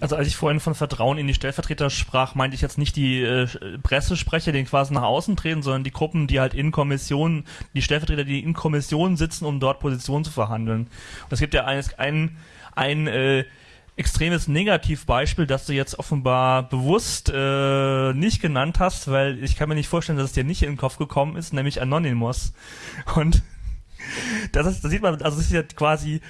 Also als ich vorhin von Vertrauen in die Stellvertreter sprach, meinte ich jetzt nicht die äh, Pressesprecher, die quasi nach außen treten, sondern die Gruppen, die halt in Kommissionen, die Stellvertreter, die in Kommissionen sitzen, um dort Positionen zu verhandeln. Und es gibt ja ein, ein, ein äh, extremes Negativbeispiel, das du jetzt offenbar bewusst äh, nicht genannt hast, weil ich kann mir nicht vorstellen, dass es dir nicht in den Kopf gekommen ist, nämlich Anonymous. Und das ist, da sieht man, also das ist ja quasi,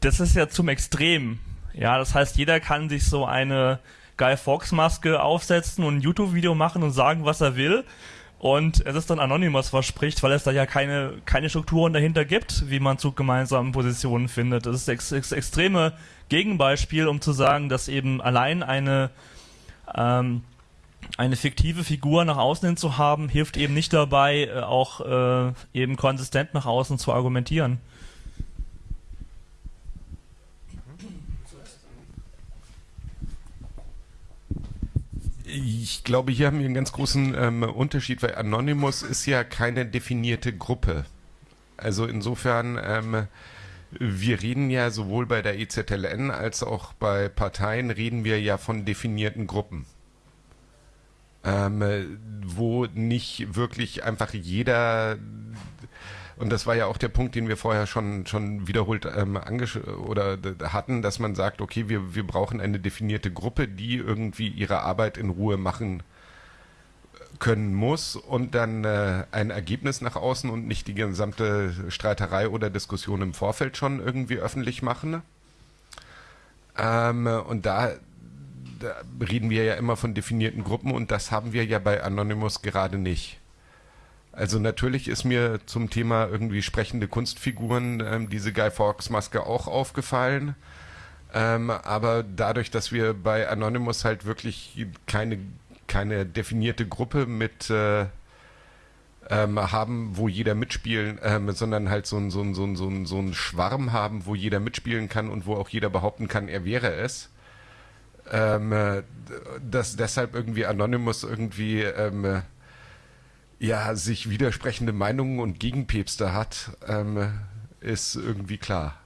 das ist ja zum Extrem ja, das heißt, jeder kann sich so eine Guy Fawkes Maske aufsetzen und ein YouTube-Video machen und sagen, was er will. Und es ist dann Anonymous, was spricht, weil es da ja keine, keine Strukturen dahinter gibt, wie man zu gemeinsamen Positionen findet. Das ist das ex extreme Gegenbeispiel, um zu sagen, dass eben allein eine, ähm, eine fiktive Figur nach außen hin zu haben, hilft eben nicht dabei, äh, auch äh, eben konsistent nach außen zu argumentieren. Ich glaube, hier haben wir einen ganz großen ähm, Unterschied, weil Anonymous ist ja keine definierte Gruppe. Also insofern, ähm, wir reden ja sowohl bei der EZLN als auch bei Parteien reden wir ja von definierten Gruppen. ähm, wo nicht wirklich einfach jeder und das war ja auch der Punkt, den wir vorher schon schon wiederholt ähm, oder hatten, dass man sagt, okay, wir wir brauchen eine definierte Gruppe, die irgendwie ihre Arbeit in Ruhe machen können muss und dann äh, ein Ergebnis nach außen und nicht die gesamte Streiterei oder Diskussion im Vorfeld schon irgendwie öffentlich machen. Ähm, und da, da reden wir ja immer von definierten Gruppen und das haben wir ja bei Anonymous gerade nicht. Also natürlich ist mir zum Thema irgendwie sprechende Kunstfiguren ähm, diese Guy Fawkes Maske auch aufgefallen. Ähm, aber dadurch, dass wir bei Anonymous halt wirklich keine keine definierte Gruppe mit äh, ähm, haben, wo jeder mitspielen, ähm, sondern halt so ein, so, so, ein, so, ein, so ein Schwarm haben, wo jeder mitspielen kann und wo auch jeder behaupten kann, er wäre es. Ähm, äh, dass deshalb irgendwie Anonymous irgendwie ähm, ja sich widersprechende Meinungen und Gegenpäpste hat, ähm, ist irgendwie klar.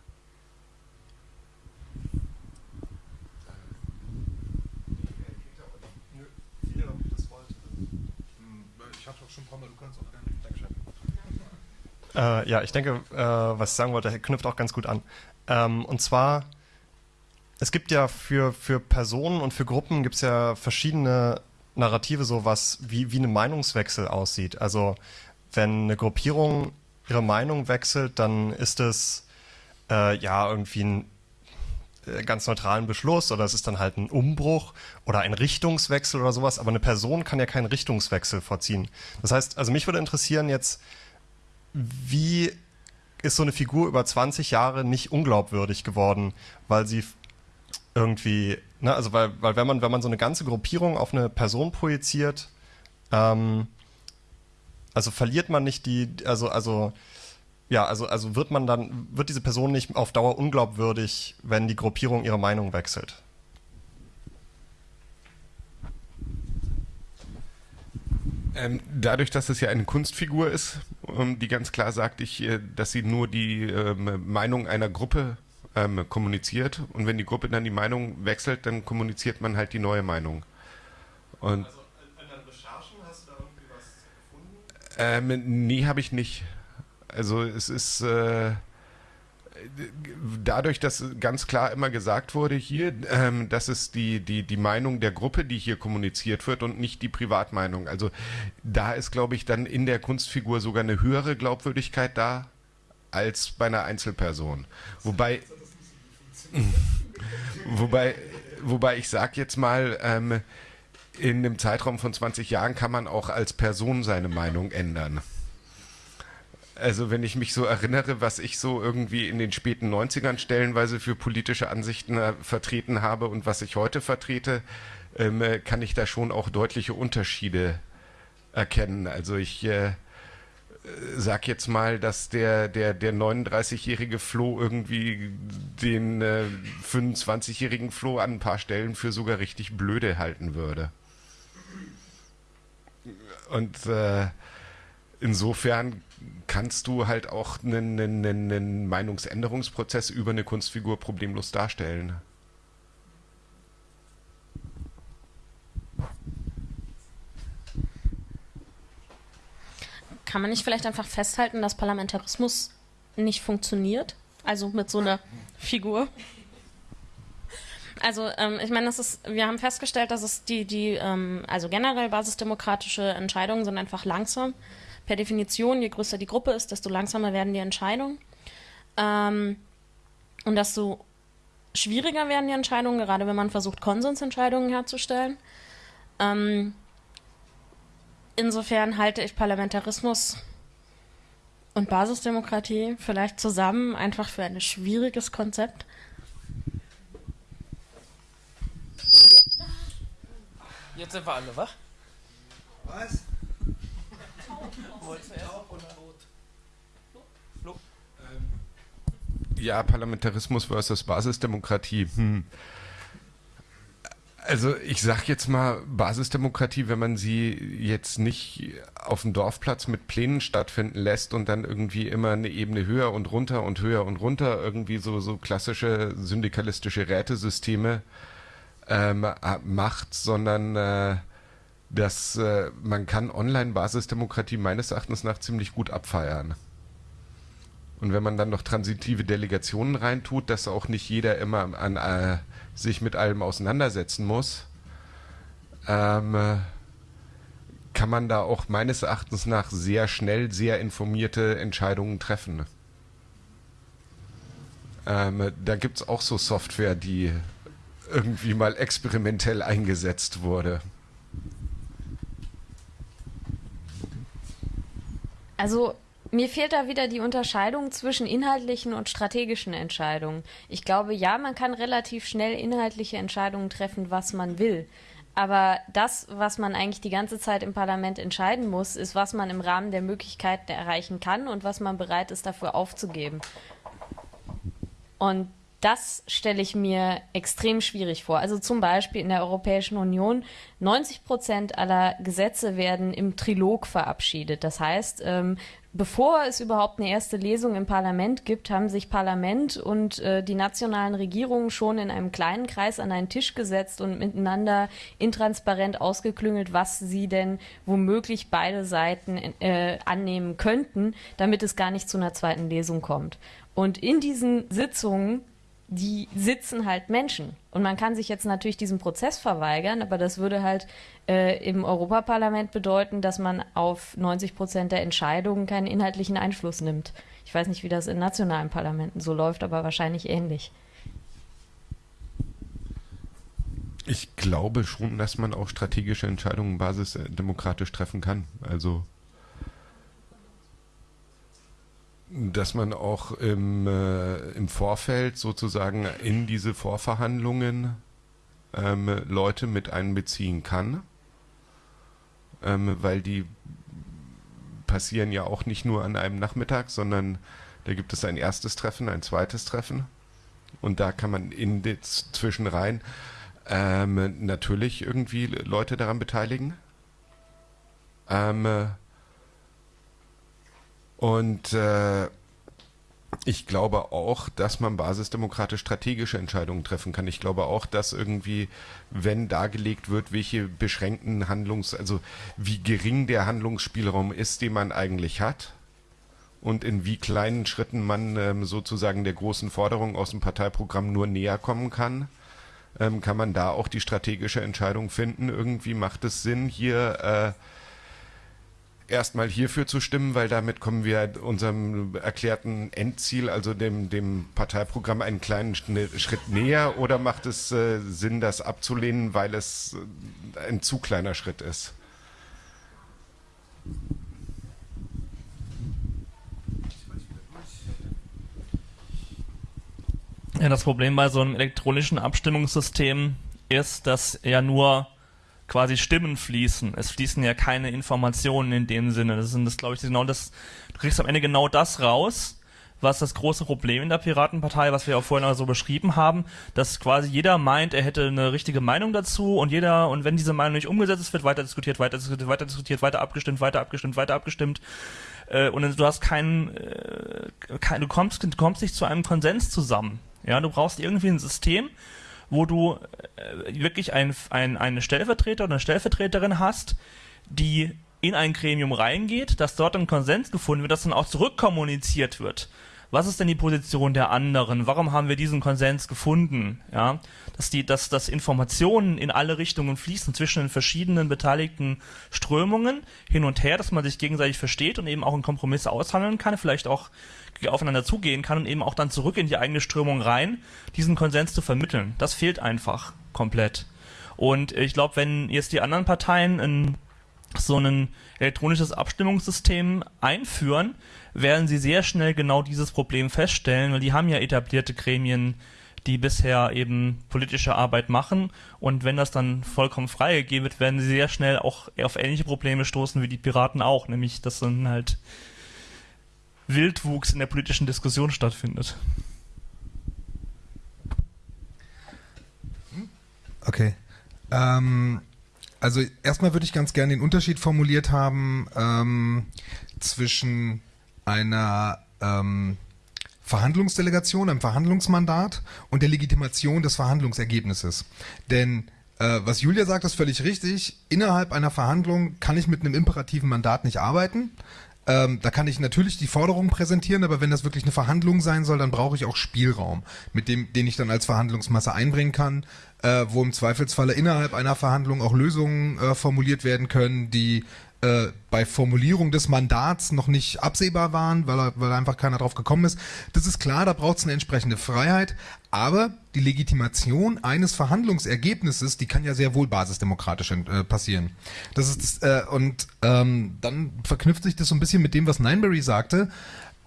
Äh, ja, ich denke, äh, was ich sagen wollte, knüpft auch ganz gut an. Ähm, und zwar, es gibt ja für, für Personen und für Gruppen gibt es ja verschiedene Narrative, so was, wie, wie ein Meinungswechsel aussieht. Also, wenn eine Gruppierung ihre Meinung wechselt, dann ist es äh, ja irgendwie ein äh, ganz neutralen Beschluss oder es ist dann halt ein Umbruch oder ein Richtungswechsel oder sowas, aber eine Person kann ja keinen Richtungswechsel vorziehen. Das heißt, also mich würde interessieren jetzt, wie ist so eine Figur über 20 Jahre nicht unglaubwürdig geworden, weil sie irgendwie, ne, also weil, weil wenn man, wenn man so eine ganze Gruppierung auf eine Person projiziert, ähm, also verliert man nicht die, also, also, ja, also, also wird man dann, wird diese Person nicht auf Dauer unglaubwürdig, wenn die Gruppierung ihre Meinung wechselt? Ähm, dadurch, dass es ja eine Kunstfigur ist, ähm, die ganz klar sagt, ich, äh, dass sie nur die ähm, Meinung einer Gruppe ähm, kommuniziert und wenn die Gruppe dann die Meinung wechselt, dann kommuniziert man halt die neue Meinung. Und also in deinen Recherchen hast du da irgendwie was gefunden? Ähm, nee, habe ich nicht. Also es ist äh, dadurch, dass ganz klar immer gesagt wurde hier, ähm, das ist die, die, die Meinung der Gruppe, die hier kommuniziert wird und nicht die Privatmeinung. Also da ist, glaube ich, dann in der Kunstfigur sogar eine höhere Glaubwürdigkeit da als bei einer Einzelperson. Wobei, wobei, wobei ich sage jetzt mal, ähm, in einem Zeitraum von 20 Jahren kann man auch als Person seine Meinung ändern. Also wenn ich mich so erinnere, was ich so irgendwie in den späten 90ern stellenweise für politische Ansichten äh, vertreten habe und was ich heute vertrete, ähm, äh, kann ich da schon auch deutliche Unterschiede erkennen. Also ich äh, sag jetzt mal, dass der, der, der 39-jährige Flo irgendwie den äh, 25-jährigen Flo an ein paar Stellen für sogar richtig blöde halten würde. Und äh, insofern kannst du halt auch einen, einen, einen Meinungsänderungsprozess über eine Kunstfigur problemlos darstellen. Kann man nicht vielleicht einfach festhalten, dass Parlamentarismus nicht funktioniert? Also mit so einer Figur? Also ähm, ich meine, wir haben festgestellt, dass es die, die, ähm, also generell basisdemokratische Entscheidungen sind einfach langsam per Definition, je größer die Gruppe ist, desto langsamer werden die Entscheidungen. Ähm, und desto schwieriger werden die Entscheidungen, gerade wenn man versucht, Konsensentscheidungen herzustellen. Ähm, insofern halte ich Parlamentarismus und Basisdemokratie vielleicht zusammen einfach für ein schwieriges Konzept. Jetzt sind wir alle wach. Was? Ja, Parlamentarismus versus Basisdemokratie. Hm. Also ich sag jetzt mal Basisdemokratie, wenn man sie jetzt nicht auf dem Dorfplatz mit Plänen stattfinden lässt und dann irgendwie immer eine Ebene höher und runter und höher und runter irgendwie so so klassische syndikalistische Rätesysteme ähm, macht, sondern äh, dass äh, man kann Online-Basisdemokratie meines Erachtens nach ziemlich gut abfeiern. Und wenn man dann noch transitive Delegationen reintut, dass auch nicht jeder immer an, äh, sich mit allem auseinandersetzen muss, ähm, äh, kann man da auch meines Erachtens nach sehr schnell sehr informierte Entscheidungen treffen. Ähm, da gibt es auch so Software, die irgendwie mal experimentell eingesetzt wurde. Also mir fehlt da wieder die Unterscheidung zwischen inhaltlichen und strategischen Entscheidungen. Ich glaube, ja, man kann relativ schnell inhaltliche Entscheidungen treffen, was man will. Aber das, was man eigentlich die ganze Zeit im Parlament entscheiden muss, ist, was man im Rahmen der Möglichkeiten erreichen kann und was man bereit ist, dafür aufzugeben. Und das stelle ich mir extrem schwierig vor. Also zum Beispiel in der Europäischen Union, 90 Prozent aller Gesetze werden im Trilog verabschiedet. Das heißt, ähm, bevor es überhaupt eine erste Lesung im Parlament gibt, haben sich Parlament und äh, die nationalen Regierungen schon in einem kleinen Kreis an einen Tisch gesetzt und miteinander intransparent ausgeklüngelt, was sie denn womöglich beide Seiten äh, annehmen könnten, damit es gar nicht zu einer zweiten Lesung kommt. Und in diesen Sitzungen die sitzen halt Menschen. Und man kann sich jetzt natürlich diesem Prozess verweigern, aber das würde halt äh, im Europaparlament bedeuten, dass man auf 90 Prozent der Entscheidungen keinen inhaltlichen Einfluss nimmt. Ich weiß nicht, wie das in nationalen Parlamenten so läuft, aber wahrscheinlich ähnlich. Ich glaube schon, dass man auch strategische Entscheidungen basisdemokratisch treffen kann. Also dass man auch im, äh, im Vorfeld sozusagen in diese Vorverhandlungen ähm, Leute mit einbeziehen kann, ähm, weil die passieren ja auch nicht nur an einem Nachmittag, sondern da gibt es ein erstes Treffen, ein zweites Treffen und da kann man in den Zwischenreihen ähm, natürlich irgendwie Leute daran beteiligen. Ähm, und äh, ich glaube auch, dass man basisdemokratisch strategische Entscheidungen treffen kann. Ich glaube auch, dass irgendwie, wenn dargelegt wird, welche beschränkten Handlungs-, also wie gering der Handlungsspielraum ist, den man eigentlich hat und in wie kleinen Schritten man ähm, sozusagen der großen Forderung aus dem Parteiprogramm nur näher kommen kann, ähm, kann man da auch die strategische Entscheidung finden. Irgendwie macht es Sinn, hier äh, erstmal hierfür zu stimmen, weil damit kommen wir unserem erklärten Endziel, also dem, dem Parteiprogramm, einen kleinen Schritt näher? Oder macht es äh, Sinn, das abzulehnen, weil es äh, ein zu kleiner Schritt ist? Ja, das Problem bei so einem elektronischen Abstimmungssystem ist, dass ja nur quasi Stimmen fließen. Es fließen ja keine Informationen in dem Sinne. Das sind das, glaube ich, genau das, du kriegst am Ende genau das raus, was das große Problem in der Piratenpartei, was wir auch vorhin auch so beschrieben haben, dass quasi jeder meint, er hätte eine richtige Meinung dazu und jeder, und wenn diese Meinung nicht umgesetzt ist, wird weiter diskutiert, weiter diskutiert, weiter diskutiert, weiter abgestimmt, weiter abgestimmt, weiter abgestimmt. Äh, und du hast keinen, äh, kein, du kommst, du kommst nicht zu einem Konsens zusammen. Ja, du brauchst irgendwie ein System, wo du äh, wirklich ein, ein, eine Stellvertreter oder eine Stellvertreterin hast, die in ein Gremium reingeht, dass dort ein Konsens gefunden wird, dass dann auch zurückkommuniziert wird. Was ist denn die Position der anderen? Warum haben wir diesen Konsens gefunden? Ja, dass die, dass, dass Informationen in alle Richtungen fließen zwischen den verschiedenen beteiligten Strömungen hin und her, dass man sich gegenseitig versteht und eben auch einen Kompromiss aushandeln kann, vielleicht auch aufeinander zugehen kann und eben auch dann zurück in die eigene Strömung rein, diesen Konsens zu vermitteln. Das fehlt einfach komplett. Und ich glaube, wenn jetzt die anderen Parteien ein, so ein elektronisches Abstimmungssystem einführen, werden sie sehr schnell genau dieses Problem feststellen, weil die haben ja etablierte Gremien, die bisher eben politische Arbeit machen. Und wenn das dann vollkommen freigegeben wird, werden sie sehr schnell auch auf ähnliche Probleme stoßen wie die Piraten auch, nämlich dass dann halt Wildwuchs in der politischen Diskussion stattfindet. Okay. Ähm, also erstmal würde ich ganz gerne den Unterschied formuliert haben ähm, zwischen einer ähm, Verhandlungsdelegation, einem Verhandlungsmandat und der Legitimation des Verhandlungsergebnisses. Denn Äh, was Julia sagt, ist völlig richtig. Innerhalb einer Verhandlung kann ich mit einem imperativen Mandat nicht arbeiten. Ähm, da kann ich natürlich die Forderungen präsentieren, aber wenn das wirklich eine Verhandlung sein soll, dann brauche ich auch Spielraum, mit dem, den ich dann als Verhandlungsmasse einbringen kann, äh, wo im Zweifelsfalle innerhalb einer Verhandlung auch Lösungen äh, formuliert werden können, die äh, bei Formulierung des Mandats noch nicht absehbar waren, weil, weil einfach keiner drauf gekommen ist. Das ist klar, da braucht es eine entsprechende Freiheit, aber die Legitimation eines Verhandlungsergebnisses, die kann ja sehr wohl basisdemokratisch äh, passieren. Das ist äh, und ähm, dann verknüpft sich das so ein bisschen mit dem, was Nineberry sagte.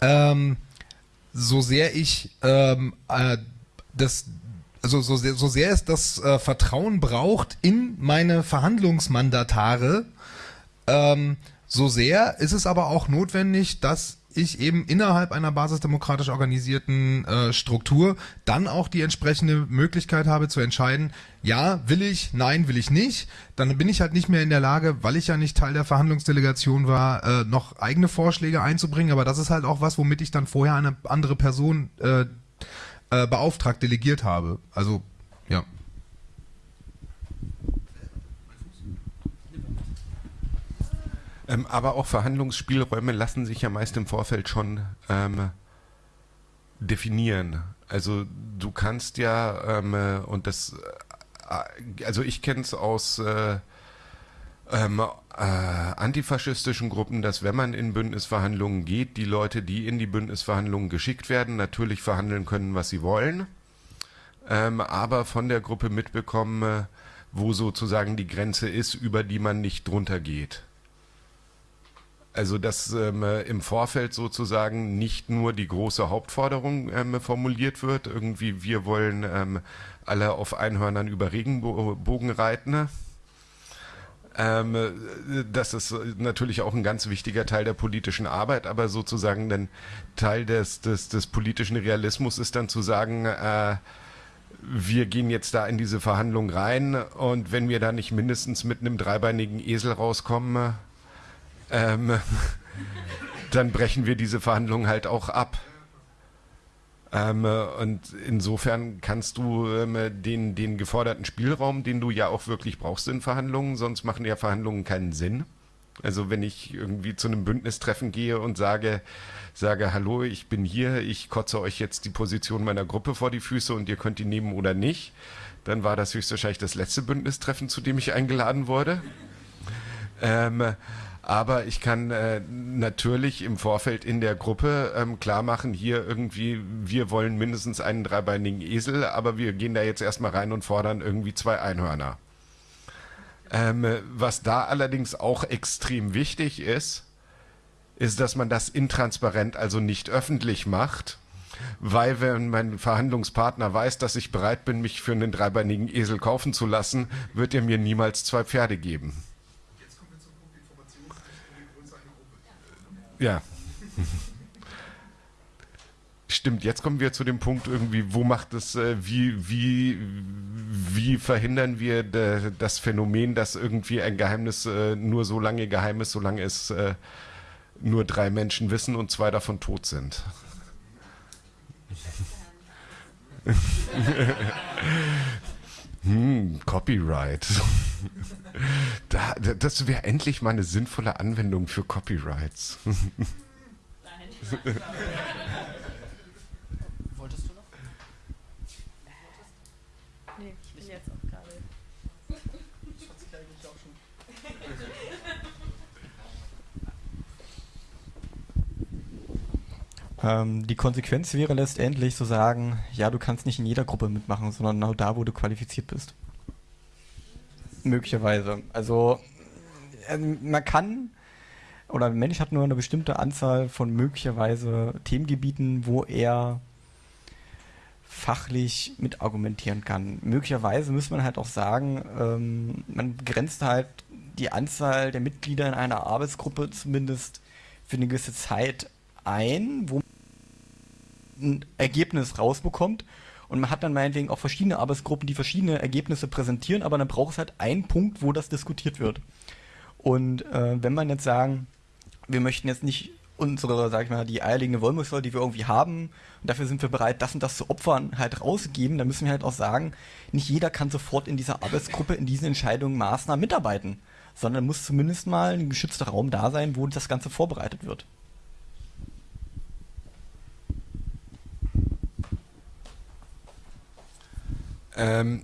Ähm, so sehr ich ähm, äh, das also so sehr, so sehr es das äh, Vertrauen braucht in meine Verhandlungsmandatare, ähm, so sehr ist es aber auch notwendig, dass ich eben innerhalb einer basisdemokratisch organisierten äh, Struktur dann auch die entsprechende Möglichkeit habe zu entscheiden, ja, will ich, nein, will ich nicht. Dann bin ich halt nicht mehr in der Lage, weil ich ja nicht Teil der Verhandlungsdelegation war, äh, noch eigene Vorschläge einzubringen. Aber das ist halt auch was, womit ich dann vorher eine andere Person äh, äh, beauftragt, delegiert habe. Also, ja. Ähm, aber auch Verhandlungsspielräume lassen sich ja meist im Vorfeld schon ähm, definieren. Also du kannst ja, ähm, äh, und das, äh, also ich kenne es aus äh, ähm, äh, antifaschistischen Gruppen, dass wenn man in Bündnisverhandlungen geht, die Leute, die in die Bündnisverhandlungen geschickt werden, natürlich verhandeln können, was sie wollen, ähm, aber von der Gruppe mitbekommen, äh, wo sozusagen die Grenze ist, über die man nicht drunter geht. Also dass ähm, im Vorfeld sozusagen nicht nur die große Hauptforderung ähm, formuliert wird, irgendwie wir wollen ähm, alle auf Einhörnern über Regenbogen reiten. Ähm, das ist natürlich auch ein ganz wichtiger Teil der politischen Arbeit, aber sozusagen dann Teil des, des, des politischen Realismus ist dann zu sagen, äh, wir gehen jetzt da in diese Verhandlung rein und wenn wir da nicht mindestens mit einem dreibeinigen Esel rauskommen, ähm, dann brechen wir diese Verhandlungen halt auch ab. Ähm, und insofern kannst du ähm, den, den geforderten Spielraum, den du ja auch wirklich brauchst in Verhandlungen, sonst machen ja Verhandlungen keinen Sinn. Also wenn ich irgendwie zu einem Bündnistreffen gehe und sage, sage, hallo, ich bin hier, ich kotze euch jetzt die Position meiner Gruppe vor die Füße und ihr könnt die nehmen oder nicht, dann war das höchstwahrscheinlich das letzte Bündnistreffen, zu dem ich eingeladen wurde. Ähm, aber ich kann äh, natürlich im Vorfeld in der Gruppe ähm, klar machen, hier irgendwie, wir wollen mindestens einen dreibeinigen Esel, aber wir gehen da jetzt erstmal rein und fordern irgendwie zwei Einhörner. Ähm, was da allerdings auch extrem wichtig ist, ist, dass man das intransparent, also nicht öffentlich macht. Weil wenn mein Verhandlungspartner weiß, dass ich bereit bin, mich für einen dreibeinigen Esel kaufen zu lassen, wird er mir niemals zwei Pferde geben. Ja. Stimmt, jetzt kommen wir zu dem Punkt irgendwie, wo macht es, äh, wie, wie, wie verhindern wir das Phänomen, dass irgendwie ein Geheimnis äh, nur so lange geheim ist, solange es äh, nur drei Menschen wissen und zwei davon tot sind. hm, Copyright. Da, das wäre endlich mal eine sinnvolle Anwendung für Copyrights. Nein. Wolltest du noch? Nee, ich bin jetzt auch gerade. Ich hatte sich eigentlich auch schon. Ähm, die Konsequenz wäre letztendlich zu sagen, ja, du kannst nicht in jeder Gruppe mitmachen, sondern nur da, wo du qualifiziert bist. Möglicherweise. Also äh, man kann oder ein Mensch hat nur eine bestimmte Anzahl von möglicherweise Themengebieten, wo er fachlich mit argumentieren kann. Möglicherweise muss man halt auch sagen, ähm, man begrenzt halt die Anzahl der Mitglieder in einer Arbeitsgruppe zumindest für eine gewisse Zeit ein, wo man ein Ergebnis rausbekommt und man hat dann meinetwegen auch verschiedene Arbeitsgruppen, die verschiedene Ergebnisse präsentieren, aber dann braucht es halt einen Punkt, wo das diskutiert wird. Und äh, wenn man jetzt sagen, wir möchten jetzt nicht unsere, sag ich mal, die eierlegende Wollmilchsau, die wir irgendwie haben, und dafür sind wir bereit, das und das zu opfern, halt rausgeben, dann müssen wir halt auch sagen, nicht jeder kann sofort in dieser Arbeitsgruppe in diesen Entscheidungen, Maßnahmen mitarbeiten, sondern muss zumindest mal ein geschützter Raum da sein, wo das Ganze vorbereitet wird. Ähm,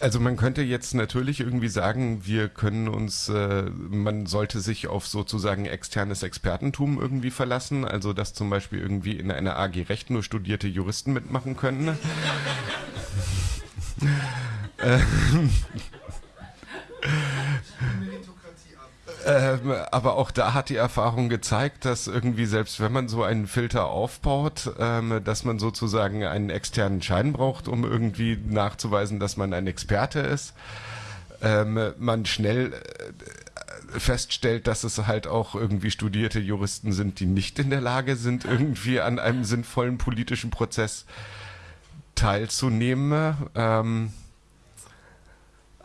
also man könnte jetzt natürlich irgendwie sagen, wir können uns, äh, man sollte sich auf sozusagen externes Expertentum irgendwie verlassen, also dass zum Beispiel irgendwie in einer AG Recht nur studierte Juristen mitmachen können. ähm, ähm, aber auch da hat die Erfahrung gezeigt, dass irgendwie selbst wenn man so einen Filter aufbaut, ähm, dass man sozusagen einen externen Schein braucht, um irgendwie nachzuweisen, dass man ein Experte ist. Ähm, man schnell äh, feststellt, dass es halt auch irgendwie studierte Juristen sind, die nicht in der Lage sind, irgendwie an einem sinnvollen politischen Prozess teilzunehmen. Ähm,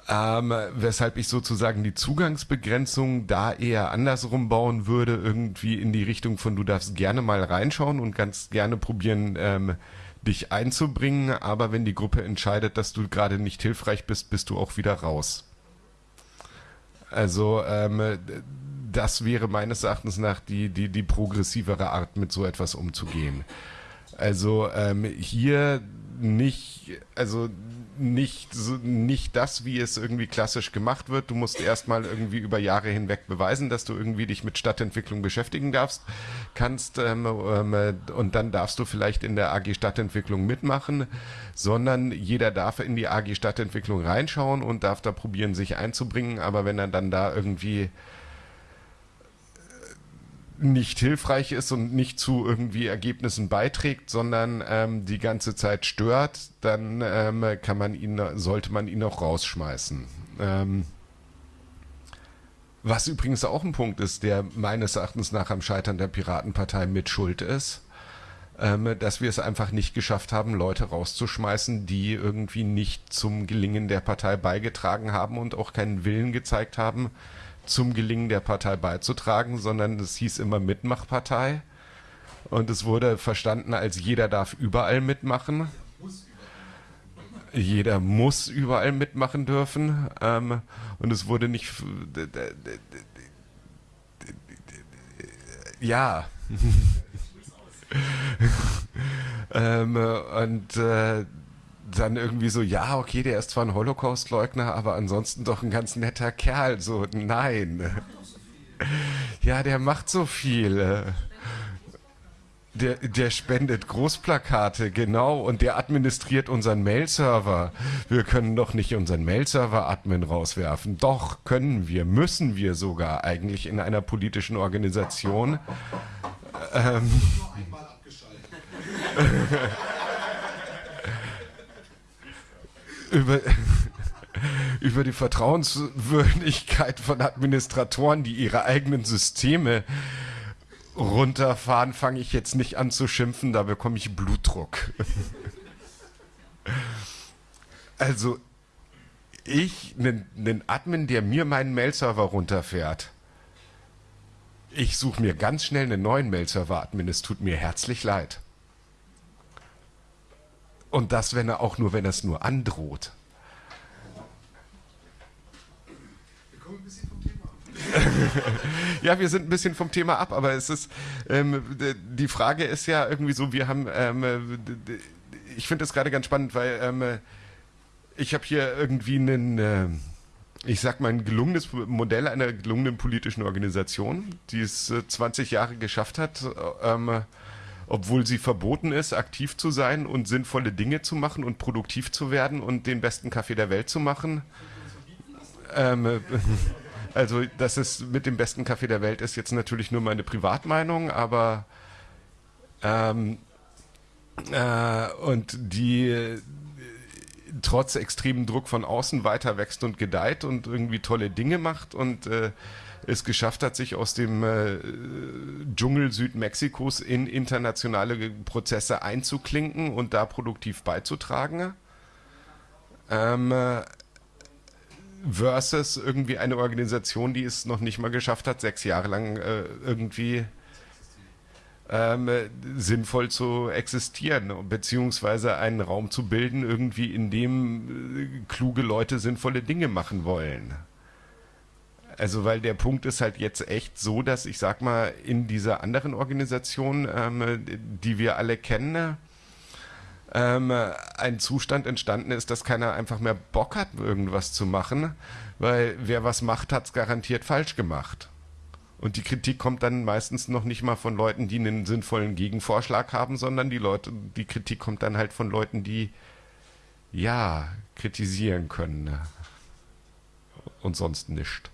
ähm, weshalb ich sozusagen die Zugangsbegrenzung da eher andersrum bauen würde, irgendwie in die Richtung von du darfst gerne mal reinschauen und ganz gerne probieren, ähm, dich einzubringen, aber wenn die Gruppe entscheidet, dass du gerade nicht hilfreich bist, bist du auch wieder raus. Also ähm, das wäre meines Erachtens nach die, die, die progressivere Art, mit so etwas umzugehen. Also ähm, hier nicht, also nicht, nicht das, wie es irgendwie klassisch gemacht wird. Du musst erstmal irgendwie über Jahre hinweg beweisen, dass du irgendwie dich mit Stadtentwicklung beschäftigen darfst, kannst ähm, ähm, und dann darfst du vielleicht in der AG Stadtentwicklung mitmachen, sondern jeder darf in die AG Stadtentwicklung reinschauen und darf da probieren, sich einzubringen, aber wenn er dann da irgendwie nicht hilfreich ist und nicht zu irgendwie Ergebnissen beiträgt, sondern ähm, die ganze Zeit stört, dann ähm, kann man ihn, sollte man ihn auch rausschmeißen. Ähm, was übrigens auch ein Punkt ist, der meines Erachtens nach am Scheitern der Piratenpartei mit Schuld ist, ähm, dass wir es einfach nicht geschafft haben, Leute rauszuschmeißen, die irgendwie nicht zum Gelingen der Partei beigetragen haben und auch keinen Willen gezeigt haben, zum Gelingen der Partei beizutragen, sondern es hieß immer Mitmachpartei. Und es wurde verstanden als jeder darf überall mitmachen. Jeder muss überall mitmachen dürfen. Ähm, und es wurde nicht. Ja. ähm, und äh, dann irgendwie so, ja, okay, der ist zwar ein Holocaust-Leugner, aber ansonsten doch ein ganz netter Kerl. So, nein. Ja, der macht so viel. Der, der spendet Großplakate, genau, und der administriert unseren Mail-Server. Wir können doch nicht unseren Mail-Server-Admin rauswerfen. Doch, können wir, müssen wir sogar eigentlich in einer politischen Organisation. Ähm, nur einmal abgeschaltet. über, über die Vertrauenswürdigkeit von Administratoren, die ihre eigenen Systeme runterfahren, fange ich jetzt nicht an zu schimpfen, da bekomme ich Blutdruck. also, ich, einen Admin, der mir meinen Mail-Server runterfährt, ich suche mir ganz schnell einen neuen Mail-Server-Admin, es tut mir herzlich leid. Und das, wenn er auch nur, wenn er es nur androht. Wir kommen ein bisschen vom Thema ab. ja, wir sind ein bisschen vom Thema ab, aber es ist, ähm, die Frage ist ja irgendwie so, wir haben, ähm, ich finde das gerade ganz spannend, weil ähm, ich habe hier irgendwie einen, äh, ich sag mal, ein gelungenes Modell einer gelungenen politischen Organisation, die es äh, 20 Jahre geschafft hat, äh, obwohl sie verboten ist, aktiv zu sein und sinnvolle Dinge zu machen und produktiv zu werden und den besten Kaffee der Welt zu machen. Ähm, also, das ist mit dem besten Kaffee der Welt ist jetzt natürlich nur meine Privatmeinung, aber ähm, äh, und die trotz extremem Druck von außen weiter wächst und gedeiht und irgendwie tolle Dinge macht und äh, es geschafft hat, sich aus dem äh, Dschungel Südmexikos in internationale Prozesse einzuklinken und da produktiv beizutragen. Ähm, versus irgendwie eine Organisation, die es noch nicht mal geschafft hat, sechs Jahre lang äh, irgendwie ähm, sinnvoll zu existieren, beziehungsweise einen Raum zu bilden, irgendwie in dem äh, kluge Leute sinnvolle Dinge machen wollen. Also, weil der Punkt ist halt jetzt echt so, dass ich sag mal, in dieser anderen Organisation, ähm, die wir alle kennen, ähm, ein Zustand entstanden ist, dass keiner einfach mehr Bock hat, irgendwas zu machen, weil wer was macht, hat es garantiert falsch gemacht. Und die Kritik kommt dann meistens noch nicht mal von Leuten, die einen sinnvollen Gegenvorschlag haben, sondern die Leute, die Kritik kommt dann halt von Leuten, die ja kritisieren können. Und sonst nicht.